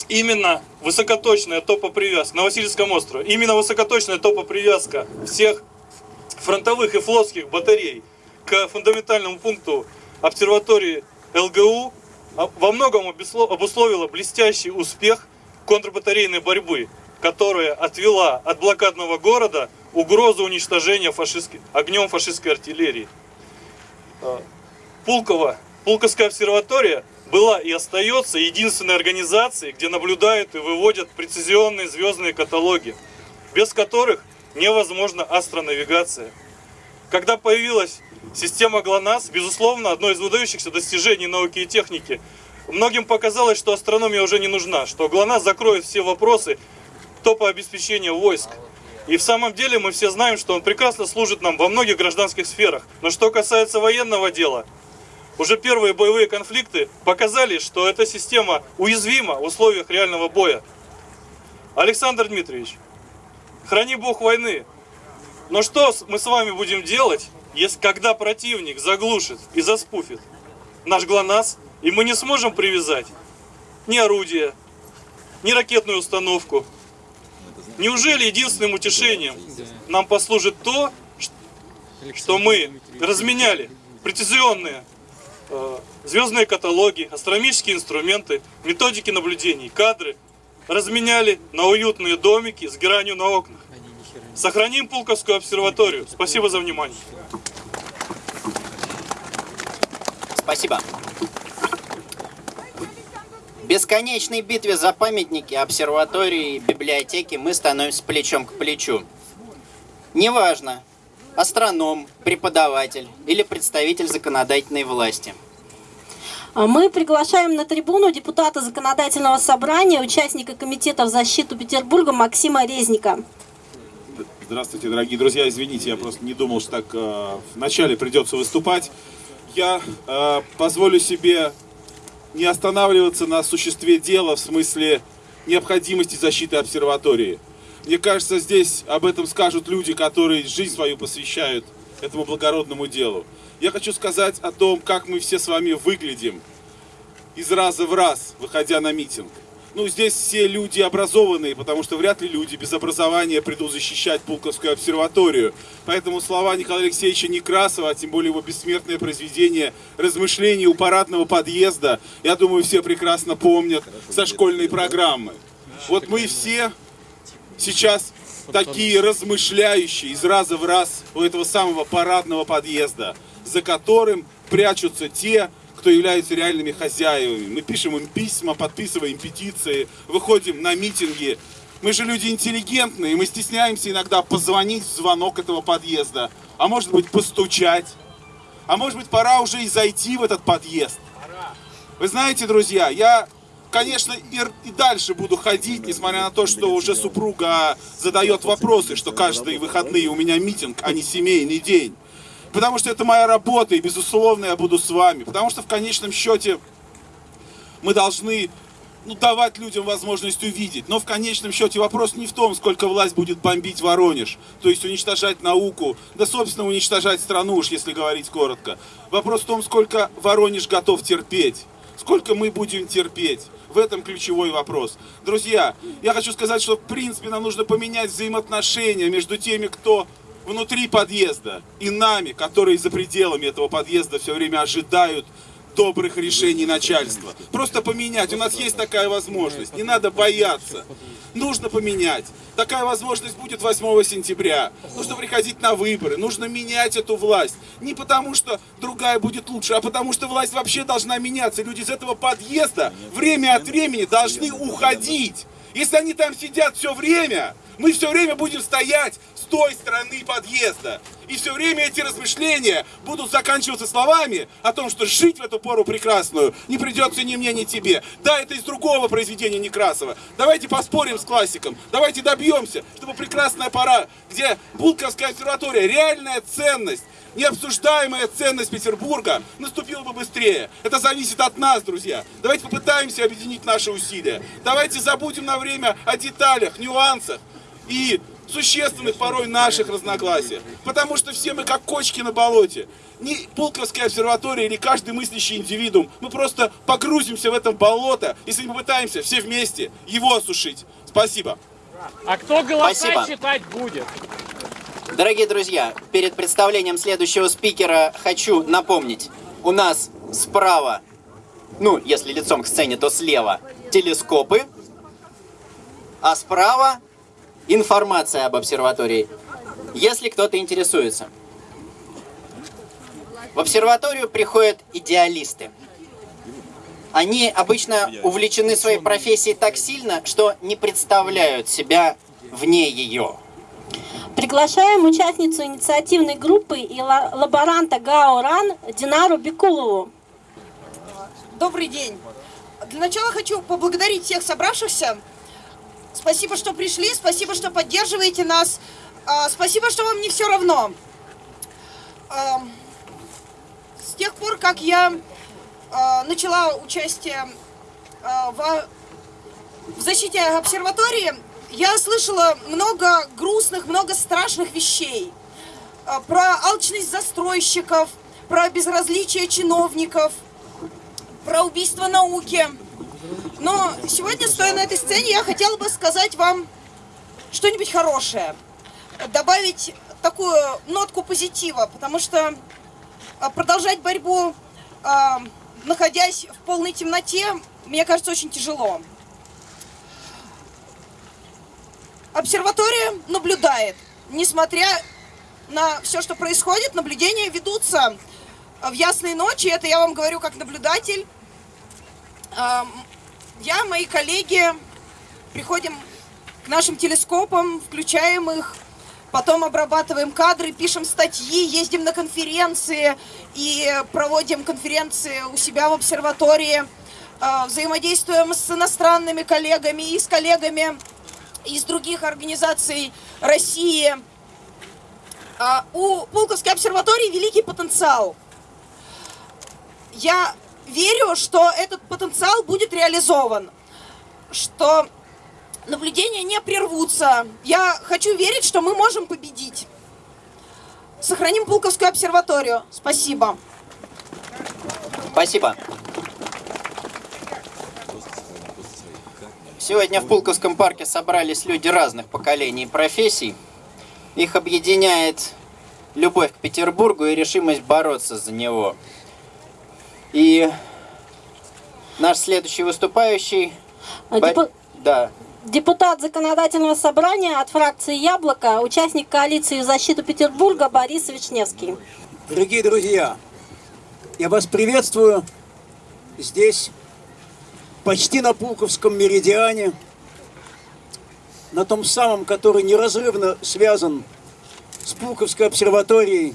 именно высокоточная топопривязка на Васильевском острове, именно высокоточная топопривязка всех фронтовых и флотских батарей к фундаментальному пункту обсерватории ЛГУ во многом обусловила блестящий успех контрбатарейной борьбы, которая отвела от блокадного города угрозу уничтожения фашистской, огнем фашистской артиллерии. Э, Пулково, Пулковская обсерватория была и остается единственной организацией, где наблюдают и выводят прецизионные звездные каталоги, без которых невозможна астронавигация. Когда появилась система ГЛОНАСС, безусловно, одно из выдающихся достижений науки и техники, многим показалось, что астрономия уже не нужна, что ГЛОНАСС закроет все вопросы топообеспечения войск. И в самом деле мы все знаем, что он прекрасно служит нам во многих гражданских сферах. Но что касается военного дела – уже первые боевые конфликты показали, что эта система уязвима в условиях реального боя. Александр Дмитриевич, храни бог войны. Но что мы с вами будем делать, если когда противник заглушит и заспуфит наш ГЛОНАСС, и мы не сможем привязать ни орудия, ни ракетную установку. Неужели единственным утешением нам послужит то, что мы разменяли прецизионные э, звездные каталоги, астрономические инструменты, методики наблюдений, кадры, разменяли на уютные домики с геранью на окнах. Сохраним Пулковскую обсерваторию. Спасибо за внимание. Спасибо. В бесконечной битве за памятники, обсерватории, библиотеки мы становимся плечом к плечу. Неважно, астроном, преподаватель или представитель законодательной власти. А Мы приглашаем на трибуну депутата законодательного собрания, участника комитета в защиту Петербурга Максима Резника. Здравствуйте, дорогие друзья. Извините, я просто не думал, что так э, вначале придется выступать. Я э, позволю себе не останавливаться на существе дела в смысле необходимости защиты обсерватории. Мне кажется, здесь об этом скажут люди, которые жизнь свою посвящают этому благородному делу. Я хочу сказать о том, как мы все с вами выглядим из раза в раз, выходя на митинг. Ну, здесь все люди образованные, потому что вряд ли люди без образования придут защищать Пулковскую обсерваторию. Поэтому слова Николая Алексеевича Некрасова, а тем более его бессмертное произведение «Размышления у парадного подъезда», я думаю, все прекрасно помнят со школьной программы. Вот мы все сейчас такие размышляющие из раза в раз у этого самого парадного подъезда, за которым прячутся те, кто являются реальными хозяевами. Мы пишем им письма, подписываем петиции, выходим на митинги. Мы же люди интеллигентные, мы стесняемся иногда позвонить в звонок этого подъезда, а может быть постучать. А может быть пора уже и зайти в этот подъезд. Вы знаете, друзья, я, конечно, и, и дальше буду ходить, несмотря на то, что уже супруга задает вопросы, что каждые выходные у меня митинг, а не семейный день. Потому что это моя работа, и, безусловно, я буду с вами. Потому что, в конечном счете, мы должны ну, давать людям возможность увидеть. Но в конечном счете вопрос не в том, сколько власть будет бомбить Воронеж, то есть уничтожать науку, да, собственно, уничтожать страну, уж если говорить коротко. Вопрос в том, сколько Воронеж готов терпеть, сколько мы будем терпеть. В этом ключевой вопрос. Друзья, я хочу сказать, что в принципе нам нужно поменять взаимоотношения между теми, кто внутри подъезда и нами, которые за пределами этого подъезда все время ожидают добрых решений начальства. Просто поменять. У нас есть такая возможность. Не надо бояться. Нужно поменять. Такая возможность будет 8 сентября. Нужно приходить на выборы. Нужно менять эту власть. Не потому, что другая будет лучше, а потому, что власть вообще должна меняться. Люди из этого подъезда время от времени должны уходить. Если они там сидят все время, мы все время будем стоять с той стороны подъезда. И все время эти размышления будут заканчиваться словами о том, что жить в эту пору прекрасную не придется ни мне, ни тебе. Да, это из другого произведения Некрасова. Давайте поспорим с классиком. Давайте добьемся, чтобы прекрасная пора, где Булковская обсерватория, реальная ценность, необсуждаемая ценность Петербурга наступила бы быстрее. Это зависит от нас, друзья. Давайте попытаемся объединить наши усилия. Давайте забудем на время о деталях, нюансах и существенных порой наших разногласиях. Потому что все мы как кочки на болоте. Ни Пулковская обсерватория или каждый мыслящий индивидуум. Мы просто погрузимся в это болото, если мы попытаемся все вместе его осушить. Спасибо. А кто голоса Спасибо. читать будет? Дорогие друзья, перед представлением следующего спикера хочу напомнить. У нас справа, ну, если лицом к сцене, то слева, телескопы, а справа информация об обсерватории, если кто-то интересуется. В обсерваторию приходят идеалисты. Они обычно увлечены своей профессией так сильно, что не представляют себя вне ее. Приглашаем участницу инициативной группы и ла- лаборанта ГАО РАН Динару Бекулову. Добрый день. Для начала хочу поблагодарить всех собравшихся. Спасибо, что пришли, спасибо, что поддерживаете нас. А, Спасибо, что вам не все равно. Ам, С тех пор, как я а, начала участие а, в защите обсерватории, я слышала много грустных, много страшных вещей. а, про алчность застройщиков, про безразличие чиновников, про убийство науки. Но сегодня, стоя на этой сцене, я хотела бы сказать вам что-нибудь хорошее. Добавить такую нотку позитива, потому что а, продолжать борьбу, а, находясь в полной темноте, мне кажется, очень тяжело. Обсерватория наблюдает. Несмотря на все, что происходит, наблюдения ведутся в ясные ночи. Это я вам говорю как наблюдатель. Я, мои коллеги, приходим к нашим телескопам, включаем их, потом обрабатываем кадры, пишем статьи, ездим на конференции и проводим конференции у себя в обсерватории, а, взаимодействуем с иностранными коллегами и с коллегами из других организаций России. А, У Пулковской обсерватории великий потенциал. Я верю, что этот потенциал будет реализован, что наблюдения не прервутся. Я хочу верить, что мы можем победить. Сохраним Пулковскую обсерваторию. Спасибо. Спасибо. Сегодня в Пулковском парке собрались люди разных поколений и профессий. Их объединяет любовь к Петербургу и решимость бороться за него. И наш следующий выступающий... А Бо- депу- Да, Депутат законодательного собрания от фракции «Яблоко», участник коалиции защиту Петербурга Борис Вишневский. Дорогие друзья, я вас приветствую здесь, почти на Пулковском меридиане, на том самом, который неразрывно связан с Пулковской обсерваторией.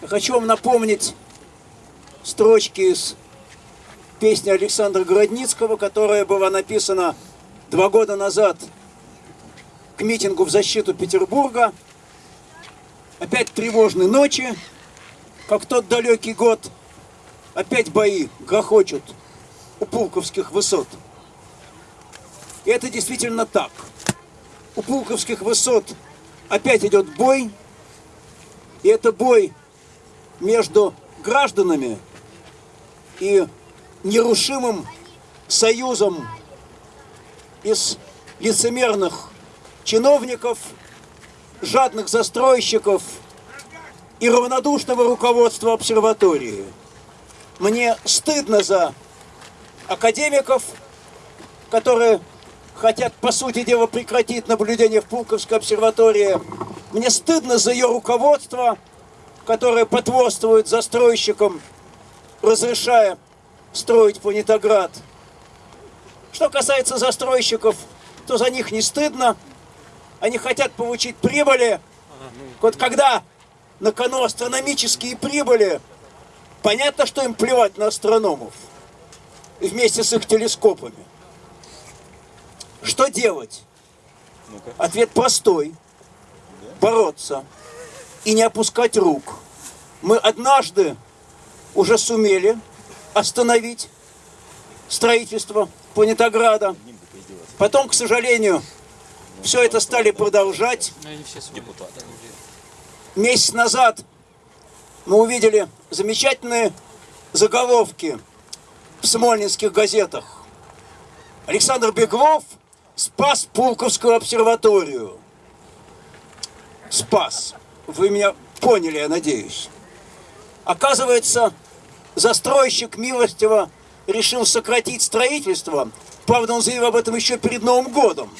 Я хочу вам напомнить строчки из песни Александра Городницкого, которая была написана два года назад к митингу в защиту Петербурга. Опять тревожные ночи, как тот далекий год. Опять бои грохочут у Пулковских высот. И это действительно так. У Пулковских высот опять идет бой. И это бой между гражданами и нерушимым союзом из лицемерных чиновников, жадных застройщиков и равнодушного руководства обсерватории. Мне стыдно за академиков, которые хотят, по сути дела, прекратить наблюдение в Пулковской обсерватории. Мне стыдно за ее руководство, которое потворствует застройщикам, разрешая строить Планетоград. Что касается застройщиков, то за них не стыдно. Они хотят получить прибыли. Вот когда на кону астрономические прибыли, понятно, что им плевать на астрономов вместе с их телескопами. Что делать? Ответ простой. Бороться и не опускать рук. Мы однажды уже сумели остановить строительство Планетограда. Потом, к сожалению, все это стали продолжать. Месяц назад мы увидели замечательные заголовки в смольнинских газетах. Александр Беглов спас Пулковскую обсерваторию. Спас. Вы меня поняли, я надеюсь. Оказывается, застройщик милостиво решил сократить строительство. Правда, он заявил об этом еще перед Новым годом,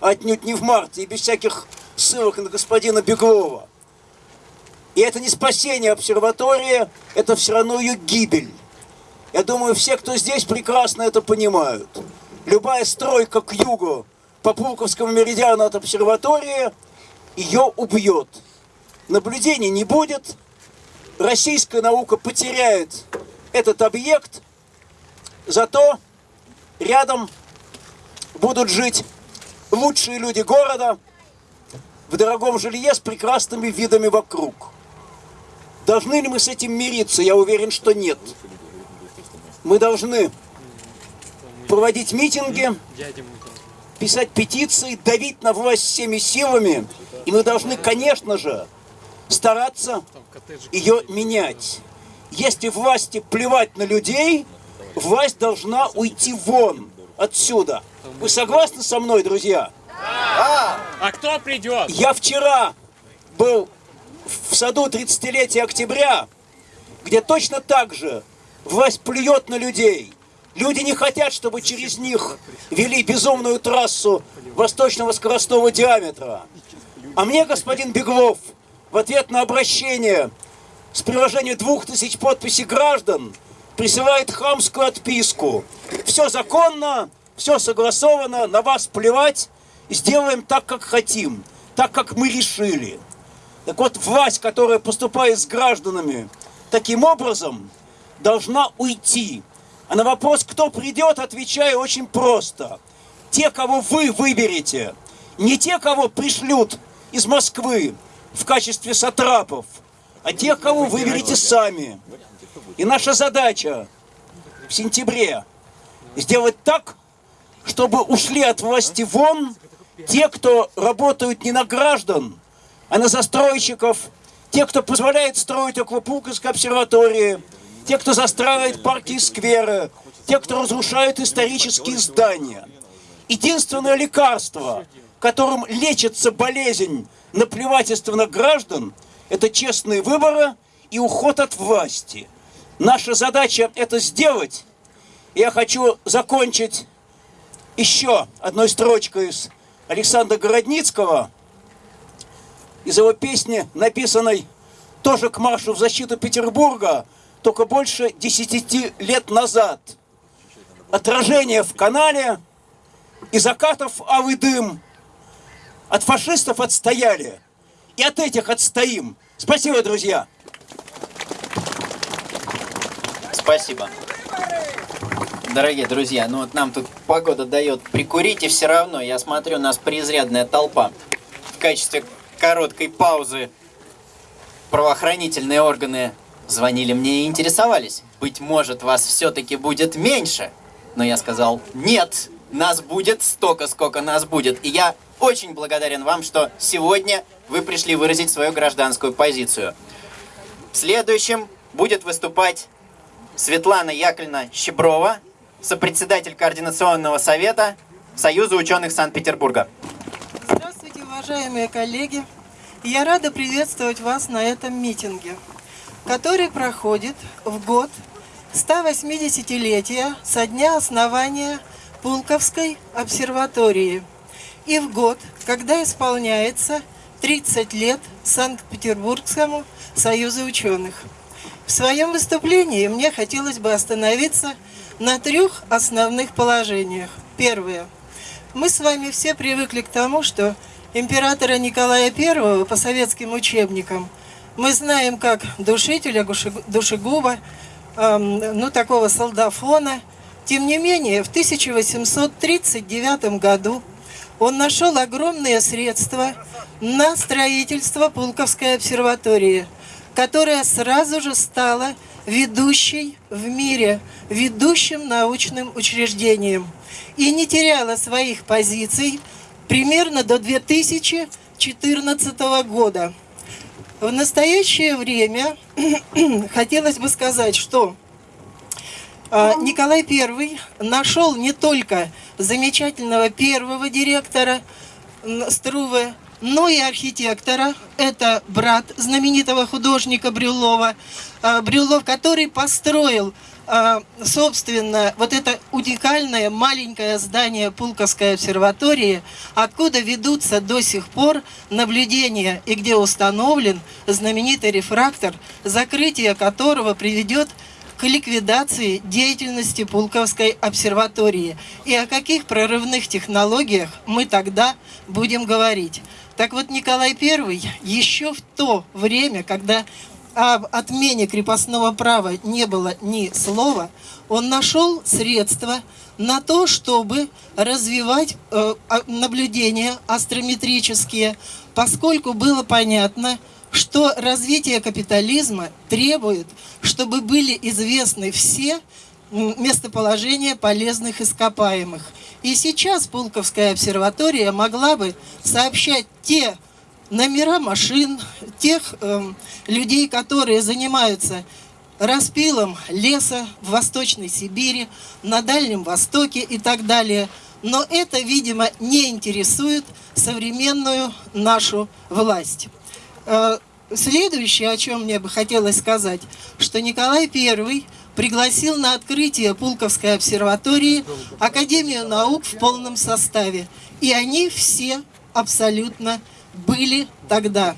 отнюдь не в марте и без всяких ссылок на господина Беглова. И это не спасение обсерватории, это все равно ее гибель. Я думаю, все, кто здесь, прекрасно это понимают. Любая стройка к югу по Пулковскому меридиану от обсерватории ее убьет. Наблюдений не будет, российская наука потеряет этот объект, зато рядом будут жить лучшие люди города в дорогом жилье с прекрасными видами вокруг. Должны ли мы с этим мириться? Я уверен, что нет. Мы должны проводить митинги, писать петиции, давить на власть всеми силами И мы должны, конечно же, стараться ее менять. Если власти плевать на людей, власть должна уйти вон отсюда. Вы согласны со мной, друзья? А кто придет? Я вчера был в саду 30-летия октября, где точно так же власть плюет на людей. Люди не хотят, чтобы через них вели безумную трассу восточного скоростного диаметра. А мне, господин Беглов, в ответ на обращение с приложением двух тысяч подписей граждан присылает хамскую отписку. Все законно, все согласовано, на вас плевать, сделаем так, как хотим, так, как мы решили. Так вот, власть, которая поступает с гражданами таким образом, должна уйти. А на вопрос, кто придет, отвечаю очень просто. Те, кого вы выберете, не те, кого пришлют из Москвы в качестве сатрапов, а те, кого выберете сами. И наша задача в сентябре сделать так, чтобы ушли от власти вон те, кто работают не на граждан, а на застройщиков, те, кто позволяет строить около обсерватории, те, кто застраивает парки и скверы, те, кто разрушает исторические здания. Единственное лекарство, которым лечится болезнь наплевательства на граждан, это честные выборы и уход от власти. Наша задача это сделать. Я хочу закончить еще одной строчкой из Александра Городницкого, из его песни, написанной тоже к маршу в защиту Петербурга, только больше десяти лет назад. Отражение в канале и закатов авый дым. От фашистов отстояли, и от этих отстоим. Спасибо, друзья. Спасибо. Дорогие друзья, ну вот нам тут погода дает прикурить, и все равно, я смотрю, у нас преизрядная толпа. В качестве короткой паузы правоохранительные органы звонили мне и интересовались. Быть может, вас все-таки будет меньше. Но я сказал, нет, нас будет столько, сколько нас будет. И я очень благодарен вам, что сегодня вы пришли выразить свою гражданскую позицию. Следующим будет выступать Светлана Яковлевна Щеброва, сопредседатель Координационного совета Союза ученых Санкт-Петербурга. Здравствуйте, уважаемые коллеги! Я рада приветствовать вас на этом митинге, который проходит в год 180-летия со дня основания Пулковской обсерватории и в год, когда исполняется 30 лет Санкт-Петербургскому союзу ученых. В своем выступлении мне хотелось бы остановиться на трех основных положениях. Первое. Мы с вами все привыкли к тому, что императора Николая I по советским учебникам мы знаем как душителя, душегуба, эм, ну такого солдафона. Тем не менее, в 1839 году он нашел огромные средства на строительство Пулковской обсерватории, которая сразу же стала ведущей в мире, ведущим научным учреждением и не теряла своих позиций примерно до 2014 года. В настоящее время <clears throat> хотелось бы сказать, что Николай I нашел не только замечательного первого директора Струве, но и архитектора. Это брат знаменитого художника Брюлова. А, Брюлов, который построил, а, собственно, вот это уникальное маленькое здание Пулковской обсерватории, откуда ведутся до сих пор наблюдения и где установлен знаменитый рефрактор, закрытие которого приведет к ликвидации деятельности Пулковской обсерватории. И о каких прорывных технологиях мы тогда будем говорить. Так вот, Николай I еще в то время, когда об отмене крепостного права не было ни слова, он нашел средства на то, чтобы развивать э, наблюдения астрометрические, поскольку было понятно, что развитие капитализма требует, чтобы были известны все местоположения полезных ископаемых. И сейчас Пулковская обсерватория могла бы сообщать те номера машин, тех эм, людей, которые занимаются распилом леса в Восточной Сибири, на Дальнем Востоке и так далее. Но это, видимо, не интересует современную нашу власть. Э, Следующее, о чем мне бы хотелось сказать, что Николай I пригласил на открытие Пулковской обсерватории Академию наук в полном составе. И они все абсолютно были тогда.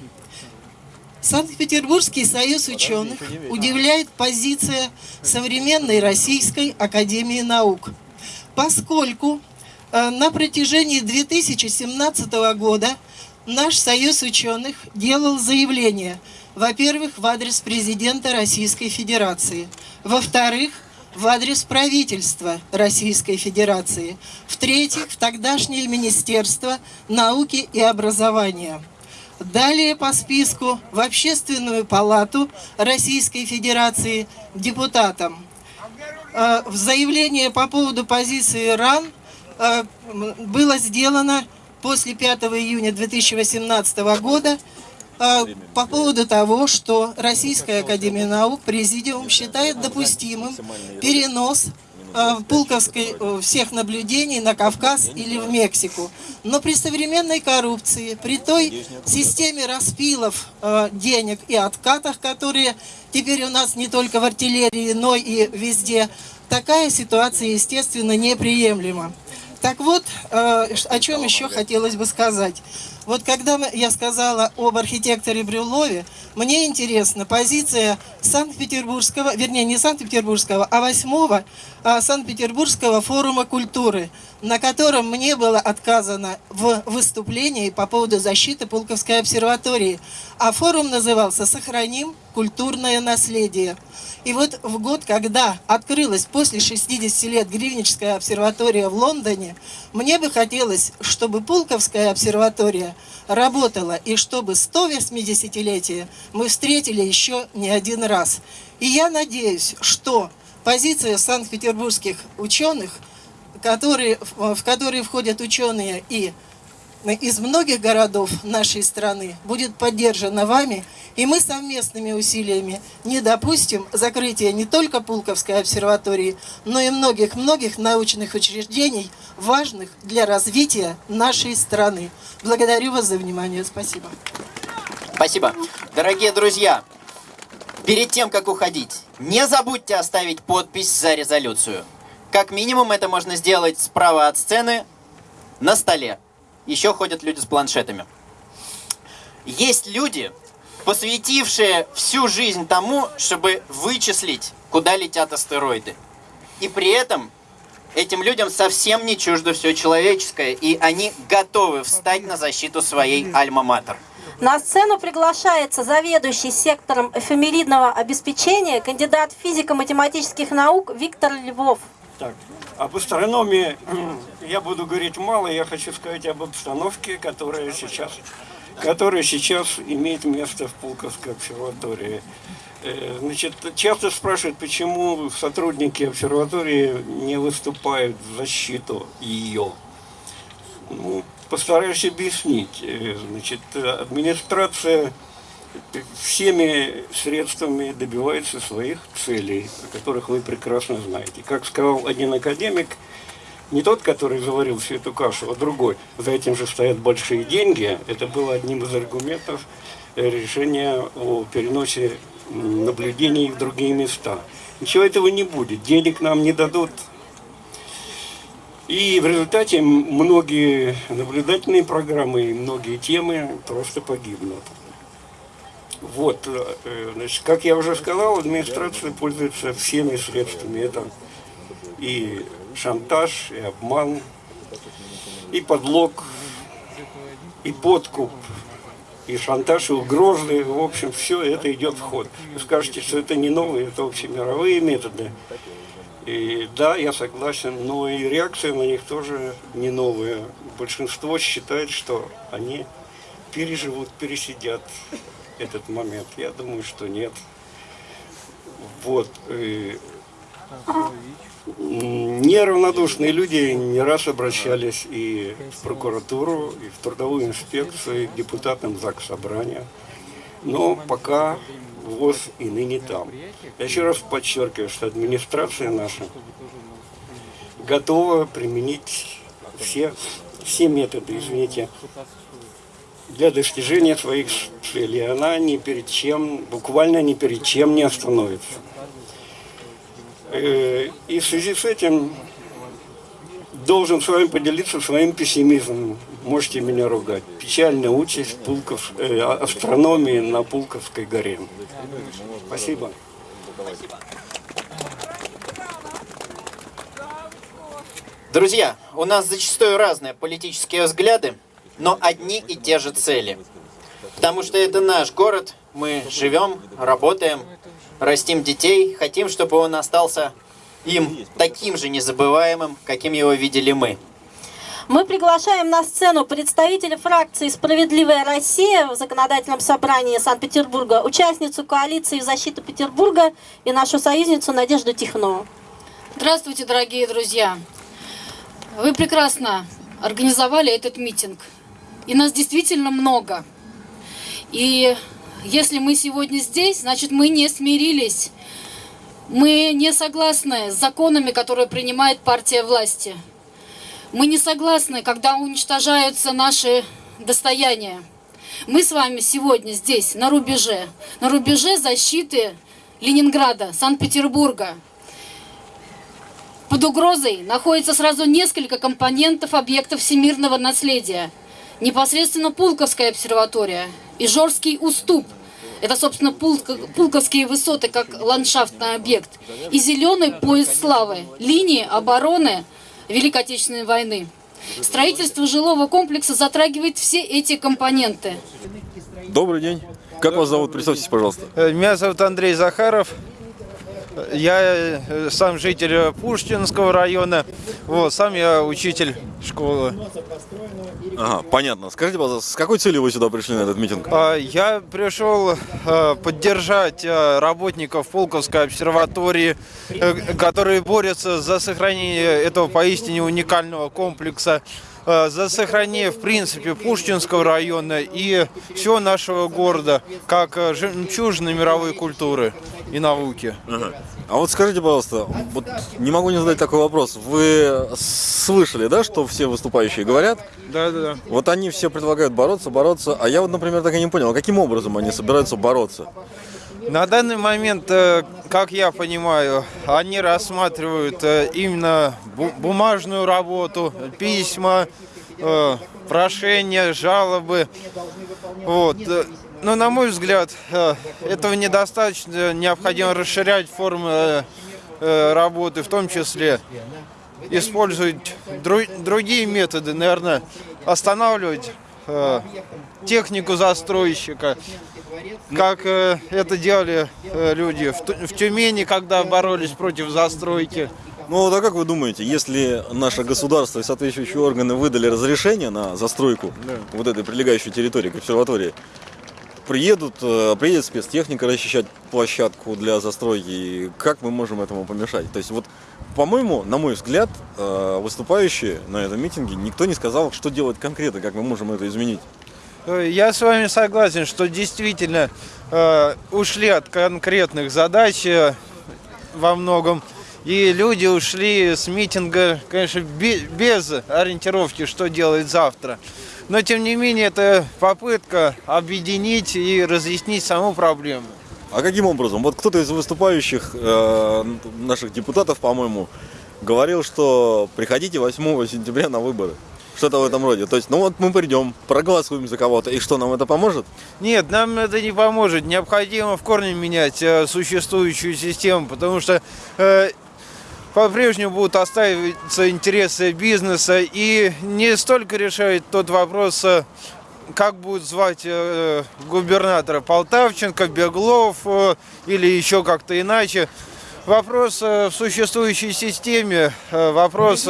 Санкт-Петербургский союз ученых удивляет позиция современной Российской Академии наук, поскольку э, на протяжении 2017 года наш союз ученых делал заявление, во-первых, в адрес президента Российской Федерации, во-вторых, в адрес правительства Российской Федерации, в-третьих, в тогдашнее Министерство науки и образования. Далее по списку в Общественную палату Российской Федерации депутатам. Э, в заявлении по поводу позиции РАН э, было сделано после 5 июня 2018 года э, по поводу того, что Российская Академия Наук, Президиум считает допустимым перенос э, пулковской всех наблюдений на Кавказ или в Мексику. Но при современной коррупции, при той системе распилов денег и откатах, которые теперь у нас не только в артиллерии, но и везде, такая ситуация, естественно, неприемлема. Так вот, э, о чем еще хотелось бы сказать. Вот когда я сказала об архитекторе Брюлове, мне интересна позиция Санкт-Петербургского, вернее не Санкт-Петербургского, а восьмого Санкт-Петербургского форума культуры, на котором мне было отказано в выступлении по поводу защиты Пулковской обсерватории. А форум назывался «Сохраним культурное наследие». И вот в год, когда открылась после 60 лет Гривническая обсерватория в Лондоне, мне бы хотелось, чтобы Пулковская обсерватория работала, и чтобы 180-летие мы встретили еще не один раз. И я надеюсь, что позиция санкт-петербургских ученых, которые, в которые входят ученые и из многих городов нашей страны будет поддержана вами, и мы совместными усилиями не допустим закрытия не только Пулковской обсерватории, но и многих-многих научных учреждений, важных для развития нашей страны. Благодарю вас за внимание. Спасибо. Спасибо. Дорогие друзья, перед тем, как уходить, не забудьте оставить подпись за резолюцию. Как минимум это можно сделать справа от сцены на столе. Еще ходят люди с планшетами. Есть люди, посвятившие всю жизнь тому, чтобы вычислить, куда летят астероиды. И при этом этим людям совсем не чуждо все человеческое, и они готовы встать на защиту своей альма-матер. На сцену приглашается заведующий сектором эфемеридного обеспечения, кандидат физико-математических наук Виктор Львов. Так, об астрономии <clears throat> я буду говорить мало, я хочу сказать об обстановке, которая сейчас, которая сейчас имеет место в Пулковской обсерватории. Э, значит, часто спрашивают, почему сотрудники обсерватории не выступают в защиту ее. Ну, постараюсь объяснить. Э, значит, администрация всеми средствами добивается своих целей, о которых вы прекрасно знаете. Как сказал один академик, не тот, который заварил всю эту кашу, а другой. За этим же стоят большие деньги. Это было одним из аргументов решения о переносе наблюдений в другие места. Ничего этого не будет. Денег нам не дадут. И в результате многие наблюдательные программы и многие темы просто погибнут. Вот, э, значит, как я уже сказал, администрация пользуется всеми средствами. Это и шантаж, и обман, и подлог, и подкуп, и шантаж, и угрозы. В общем, все это идет в ход. Вы скажете, что это не новые, это общемировые методы. И да, я согласен, но и реакция на них тоже не новая. Большинство считает, что они переживут, пересидят этот момент? Я думаю, что нет. Вот. Не Неравнодушные люди не раз обращались и в прокуратуру, и в трудовую инспекцию, и к депутатам ЗАГС Собрания. Но пока ВОЗ и ныне там. Я еще раз подчеркиваю, что администрация наша готова применить все, все методы, извините, для достижения своих целей. Она ни перед чем, буквально ни перед чем не остановится. Э, И в связи с этим должен с вами поделиться своим пессимизмом. Можете меня ругать. Печальная участь Пулков, э, астрономии на Пулковской горе. Спасибо. Друзья, у нас зачастую разные политические взгляды, но одни и те же цели. Потому что это наш город, мы живем, работаем, растим детей, хотим, чтобы он остался им таким же незабываемым, каким его видели мы. Мы приглашаем на сцену представителя фракции «Справедливая Россия» в Законодательном собрании Санкт-Петербурга, участницу коалиции в защиту Петербурга и нашу союзницу Надежду Тихнову. Здравствуйте, дорогие друзья! Вы прекрасно организовали этот митинг. И нас действительно много. И если мы сегодня здесь, значит мы не смирились. Мы не согласны с законами, которые принимает партия власти. Мы не согласны, когда уничтожаются наши достояния. Мы с вами сегодня здесь, на рубеже. На рубеже защиты Ленинграда, Санкт-Петербурга. Под угрозой находится сразу несколько компонентов объектов всемирного наследия. Непосредственно Пулковская обсерватория и Жорский уступ. Это, собственно, Пулко- Пулковские высоты как ландшафтный объект. И зеленый пояс славы, линии обороны Великой Отечественной войны. Строительство жилого комплекса затрагивает все эти компоненты. Добрый день. Как вас зовут? Представьтесь, пожалуйста. Э, Меня зовут Андрей Захаров. Я э, сам житель Пушкинского района. Вот, сам я учитель школы. Ага, понятно. Скажите, пожалуйста, с какой целью вы сюда пришли на этот митинг? А, Я пришел э, поддержать э, работников Пулковской обсерватории, которые борются за сохранение этого поистине уникального комплекса, за сохранение, в принципе, Пушкинского района и всего нашего города, как жемчужины мировой культуры и науки. Ага. А вот скажите, пожалуйста, вот не могу не задать такой вопрос. Вы слышали, да, что все выступающие говорят? Да, да, да. Вот они все предлагают бороться, бороться, а я вот, например, так и не понял, а каким образом они собираются бороться? На данный момент, э, как я понимаю, они рассматривают э, именно бу- бумажную работу, письма, э, прошения, жалобы. Вот. Но, на мой взгляд, э, этого недостаточно. Необходимо расширять формы э, э, работы, в том числе использовать дру- другие методы, наверное, останавливать э, технику застройщика, как э, это делали э, люди в, Тюмени, когда боролись против застройки. Ну вот а как вы думаете, если наше государство и соответствующие органы выдали разрешение на застройку Да. вот этой прилегающей территории к обсерватории, приедут, э, приедет спецтехника расчищать площадку для застройки, и как мы можем этому помешать? То есть вот, по-моему, на мой взгляд, э, выступающие на этом митинге, никто не сказал, что делать конкретно, как мы можем это изменить. Э, Я с вами согласен, что действительно э, ушли от конкретных задач во многом. И люди ушли с митинга, конечно, бе- без ориентировки, что делать завтра. Но, тем не менее, это попытка объединить и разъяснить саму проблему. А каким образом? Вот кто-то из выступающих э, наших депутатов, по-моему, говорил, что приходите 8 сентября на выборы. Что-то в этом роде. То есть, ну вот мы придем, проголосуем за кого-то, и что, нам это поможет? Нет, нам это не поможет. Необходимо в корне менять э, существующую систему, потому что э, по-прежнему будут оставиться интересы бизнеса и не столько решает тот вопрос, э, как будут звать э, губернатора Полтавченко, Беглов э, или еще как-то иначе. Вопрос в существующей системе, вопрос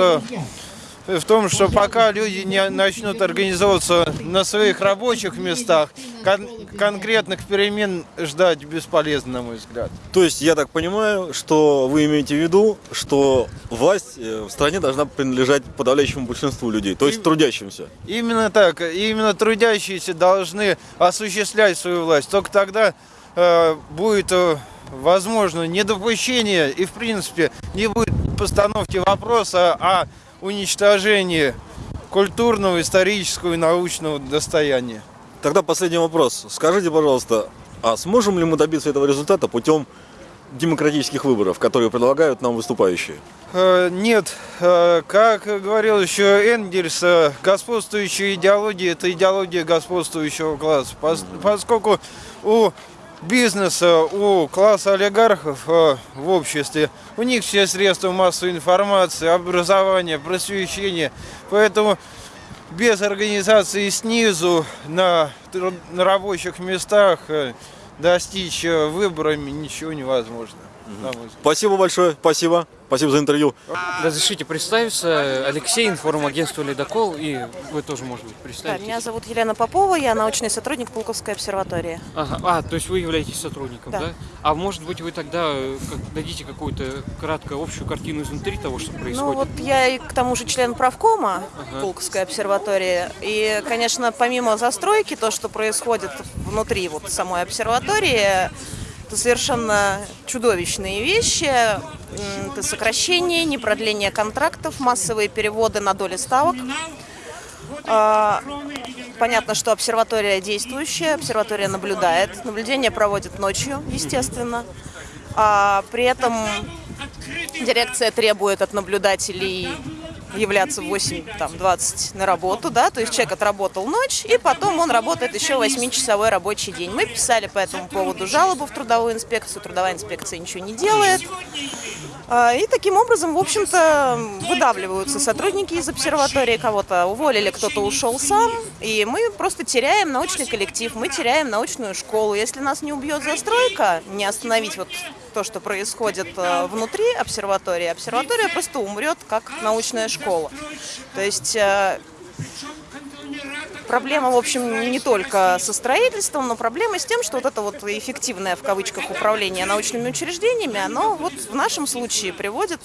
в том, что пока люди не начнут организовываться на своих рабочих местах, кон- конкретных перемен ждать бесполезно, на мой взгляд. То есть я так понимаю, что вы имеете в виду, что власть э, в стране должна принадлежать подавляющему большинству людей, то есть трудящимся. Именно так. Именно трудящиеся должны осуществлять свою власть. Только тогда э, будет э, возможно недопущение и, в принципе, не будет постановки вопроса о уничтожении культурного, исторического и научного достояния. Тогда последний вопрос. Скажите, пожалуйста, а сможем ли мы добиться этого результата путем демократических выборов, которые предлагают нам выступающие? Э, Нет, Э, как говорил еще Энгельс, э, господствующая идеология – это идеология господствующего класса. Пос- Поскольку у бизнеса, у класса олигархов э, в обществе, у них все средства массовой информации, образования, просвещения. Поэтому без организации снизу на, на рабочих местах э, достичь э, выборами ничего невозможно. Спасибо большое, спасибо. Спасибо за интервью. Разрешите представиться. Алексей, информагентство «Ледокол», и вы тоже, может быть, Да, представитесь. меня зовут Елена Попова, я научный сотрудник Пулковской обсерватории. Ага. А, то есть вы являетесь сотрудником, Да. да? А может быть, вы тогда как- дадите какую-то краткую общую картину изнутри того, что происходит? Ну вот я и к тому же член правкома Ага. Пулковской обсерватории. И, конечно, помимо застройки, то, что происходит внутри вот самой обсерватории, это совершенно чудовищные вещи. Это сокращение, непродление контрактов, массовые переводы на доли ставок. А, Понятно, что обсерватория действующая, обсерватория наблюдает. Наблюдение проводит ночью, естественно. А при этом дирекция требует от наблюдателей являться в 8-20 на работу, да, то есть человек отработал ночь, и потом он работает еще 8-часовой рабочий день. Мы писали по этому поводу жалобу в трудовую инспекцию, трудовая инспекция ничего не делает. А, И таким образом, в общем-то, выдавливаются сотрудники из обсерватории, кого-то уволили, кто-то ушел сам, и мы просто теряем научный коллектив, мы теряем научную школу. Если нас не убьет застройка, не остановить вот то, что происходит э, внутри обсерватории, обсерватория просто умрет как научная школа. То есть э, Проблема, в общем, не только со строительством, но проблема с тем, что вот это вот эффективное, в кавычках, управление научными учреждениями, оно вот в нашем случае приводит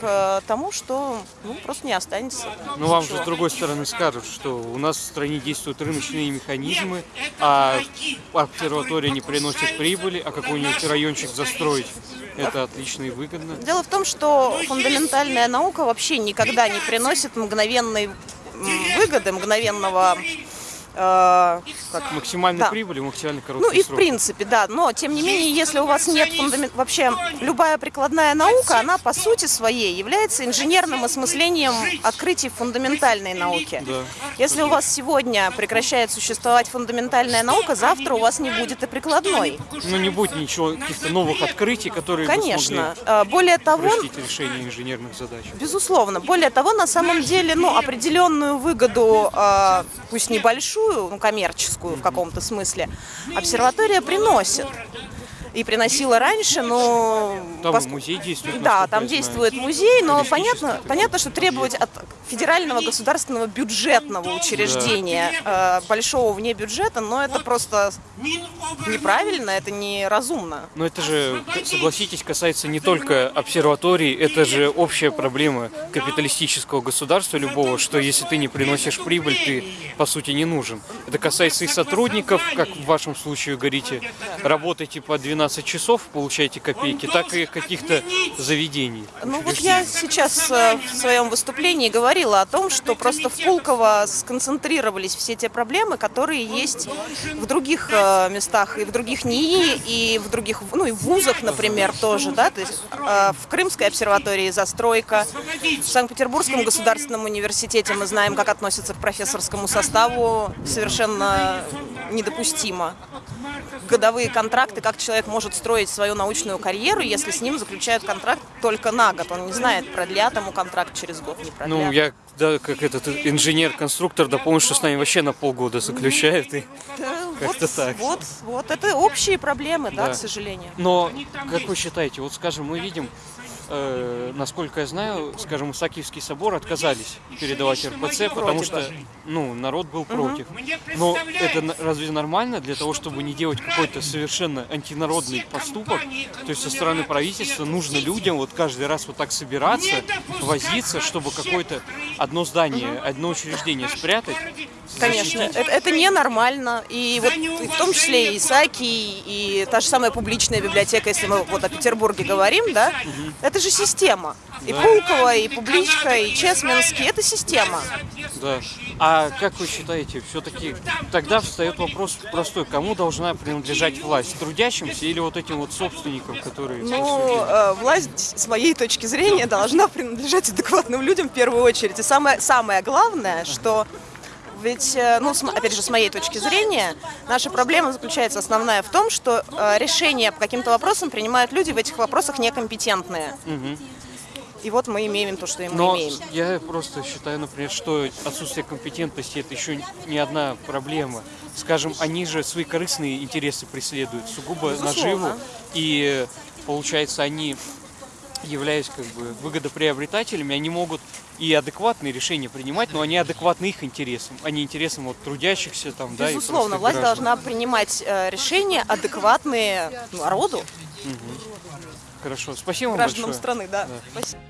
к тому, что ну, просто не останется. Ну, вам же с другой стороны скажут, что у нас в стране действуют рыночные механизмы, а обсерватория не приносит прибыли, а какой-нибудь райончик застроить это отлично и выгодно. Дело в том, что фундаментальная наука вообще никогда не приносит мгновенной выгоды, мгновенного как- Максимальной Да. прибыли, максимально Ну короткий и в срок. принципе, да. Но тем не менее, если у вас нет фундамент... Вообще, любая прикладная наука, она по сути своей является инженерным осмыслением открытий в фундаментальной науке. Да. Если у вас сегодня прекращает существовать фундаментальная наука, завтра у вас не будет и прикладной. Ну, не будет ничего, каких-то новых открытий, которые Конечно. А, Более того, решение инженерных задач. Безусловно. Более того, на самом деле, ну, определенную выгоду, э, пусть небольшую, ну, коммерческую в каком-то смысле, обсерватория приносит. И приносила раньше, но... Там пос- музей действует. Да, там действует музей, но понятно, понятно, что требовать от федерального государственного бюджетного учреждения э, большого вне бюджета, но это просто неправильно, это неразумно. Но это же, согласитесь, касается не только обсерваторий, это же общая проблема капиталистического государства любого, что если ты не приносишь прибыль, ты по сути не нужен. Это касается и сотрудников, как в вашем случае говорите, работаете по 12 часов, получаете копейки, так и каких-то заведений. Ну вот я сейчас э, в своем выступлении говорила о том, что просто в Пулково сконцентрировались все те проблемы, которые есть в других э, местах, и в других НИИ, и в других, ну и в вузах, например, тоже, да, то есть э, в Крымской обсерватории застройка, в Санкт-Петербургском государственном университете мы знаем, как относятся к профессорскому составу, совершенно недопустимо. Годовые контракты, как человек может строить свою научную карьеру, если с ним заключают контракт только на год. Он не знает, продлят ему контракт через год, не продлят. Ну, я, да, как этот инженер-конструктор, да помню, что с нами вообще на полгода заключают, и как-то так. Вот, вот, это общие проблемы, да, Да. к сожалению. Но, как вы считаете, вот скажем, мы видим э, насколько я знаю, скажем, Исаакиевский собор отказались передавать РПЦ, потому что ну, народ был против. Но это разве нормально для того, чтобы не делать какой-то совершенно антинародный поступок? То есть со стороны правительства нужно людям вот каждый раз вот так собираться, возиться, чтобы какое-то одно здание, одно учреждение спрятать. Конечно, защитить. это, это ненормально. И вот и в том числе и Исаки, и та же самая публичная библиотека, если мы вот о Петербурге говорим, да, это же система. И Да. Пулково, и Публичка, и Чесменский, это система. Да. А как вы считаете, все-таки тогда встает вопрос простой, кому должна принадлежать власть? Трудящимся или вот этим вот собственникам, которые... Ну, э, власть, с моей точки зрения, должна принадлежать <laughs> адекватным людям в первую очередь. И самое, самое главное, что ведь, э, ну, опять же, с моей точки зрения, наша проблема заключается основная в том, что э, решения по каким-то вопросам принимают люди в этих вопросах некомпетентные. Мгм. И вот мы имеем то, что мы Но имеем. я просто считаю, например, что отсутствие компетентности это еще не одна проблема. Скажем, они же свои корыстные интересы преследуют, сугубо Безусловно. наживу, и получается, они являясь как бы выгодоприобретателями, они могут и адекватные решения принимать, но они адекватны их интересам, а не интересам вот трудящихся там, да, и Безусловно, власть граждан. должна принимать э, решения адекватные народу, Мгм. Хорошо, спасибо вам гражданам большое. страны, да. Да. Спасибо.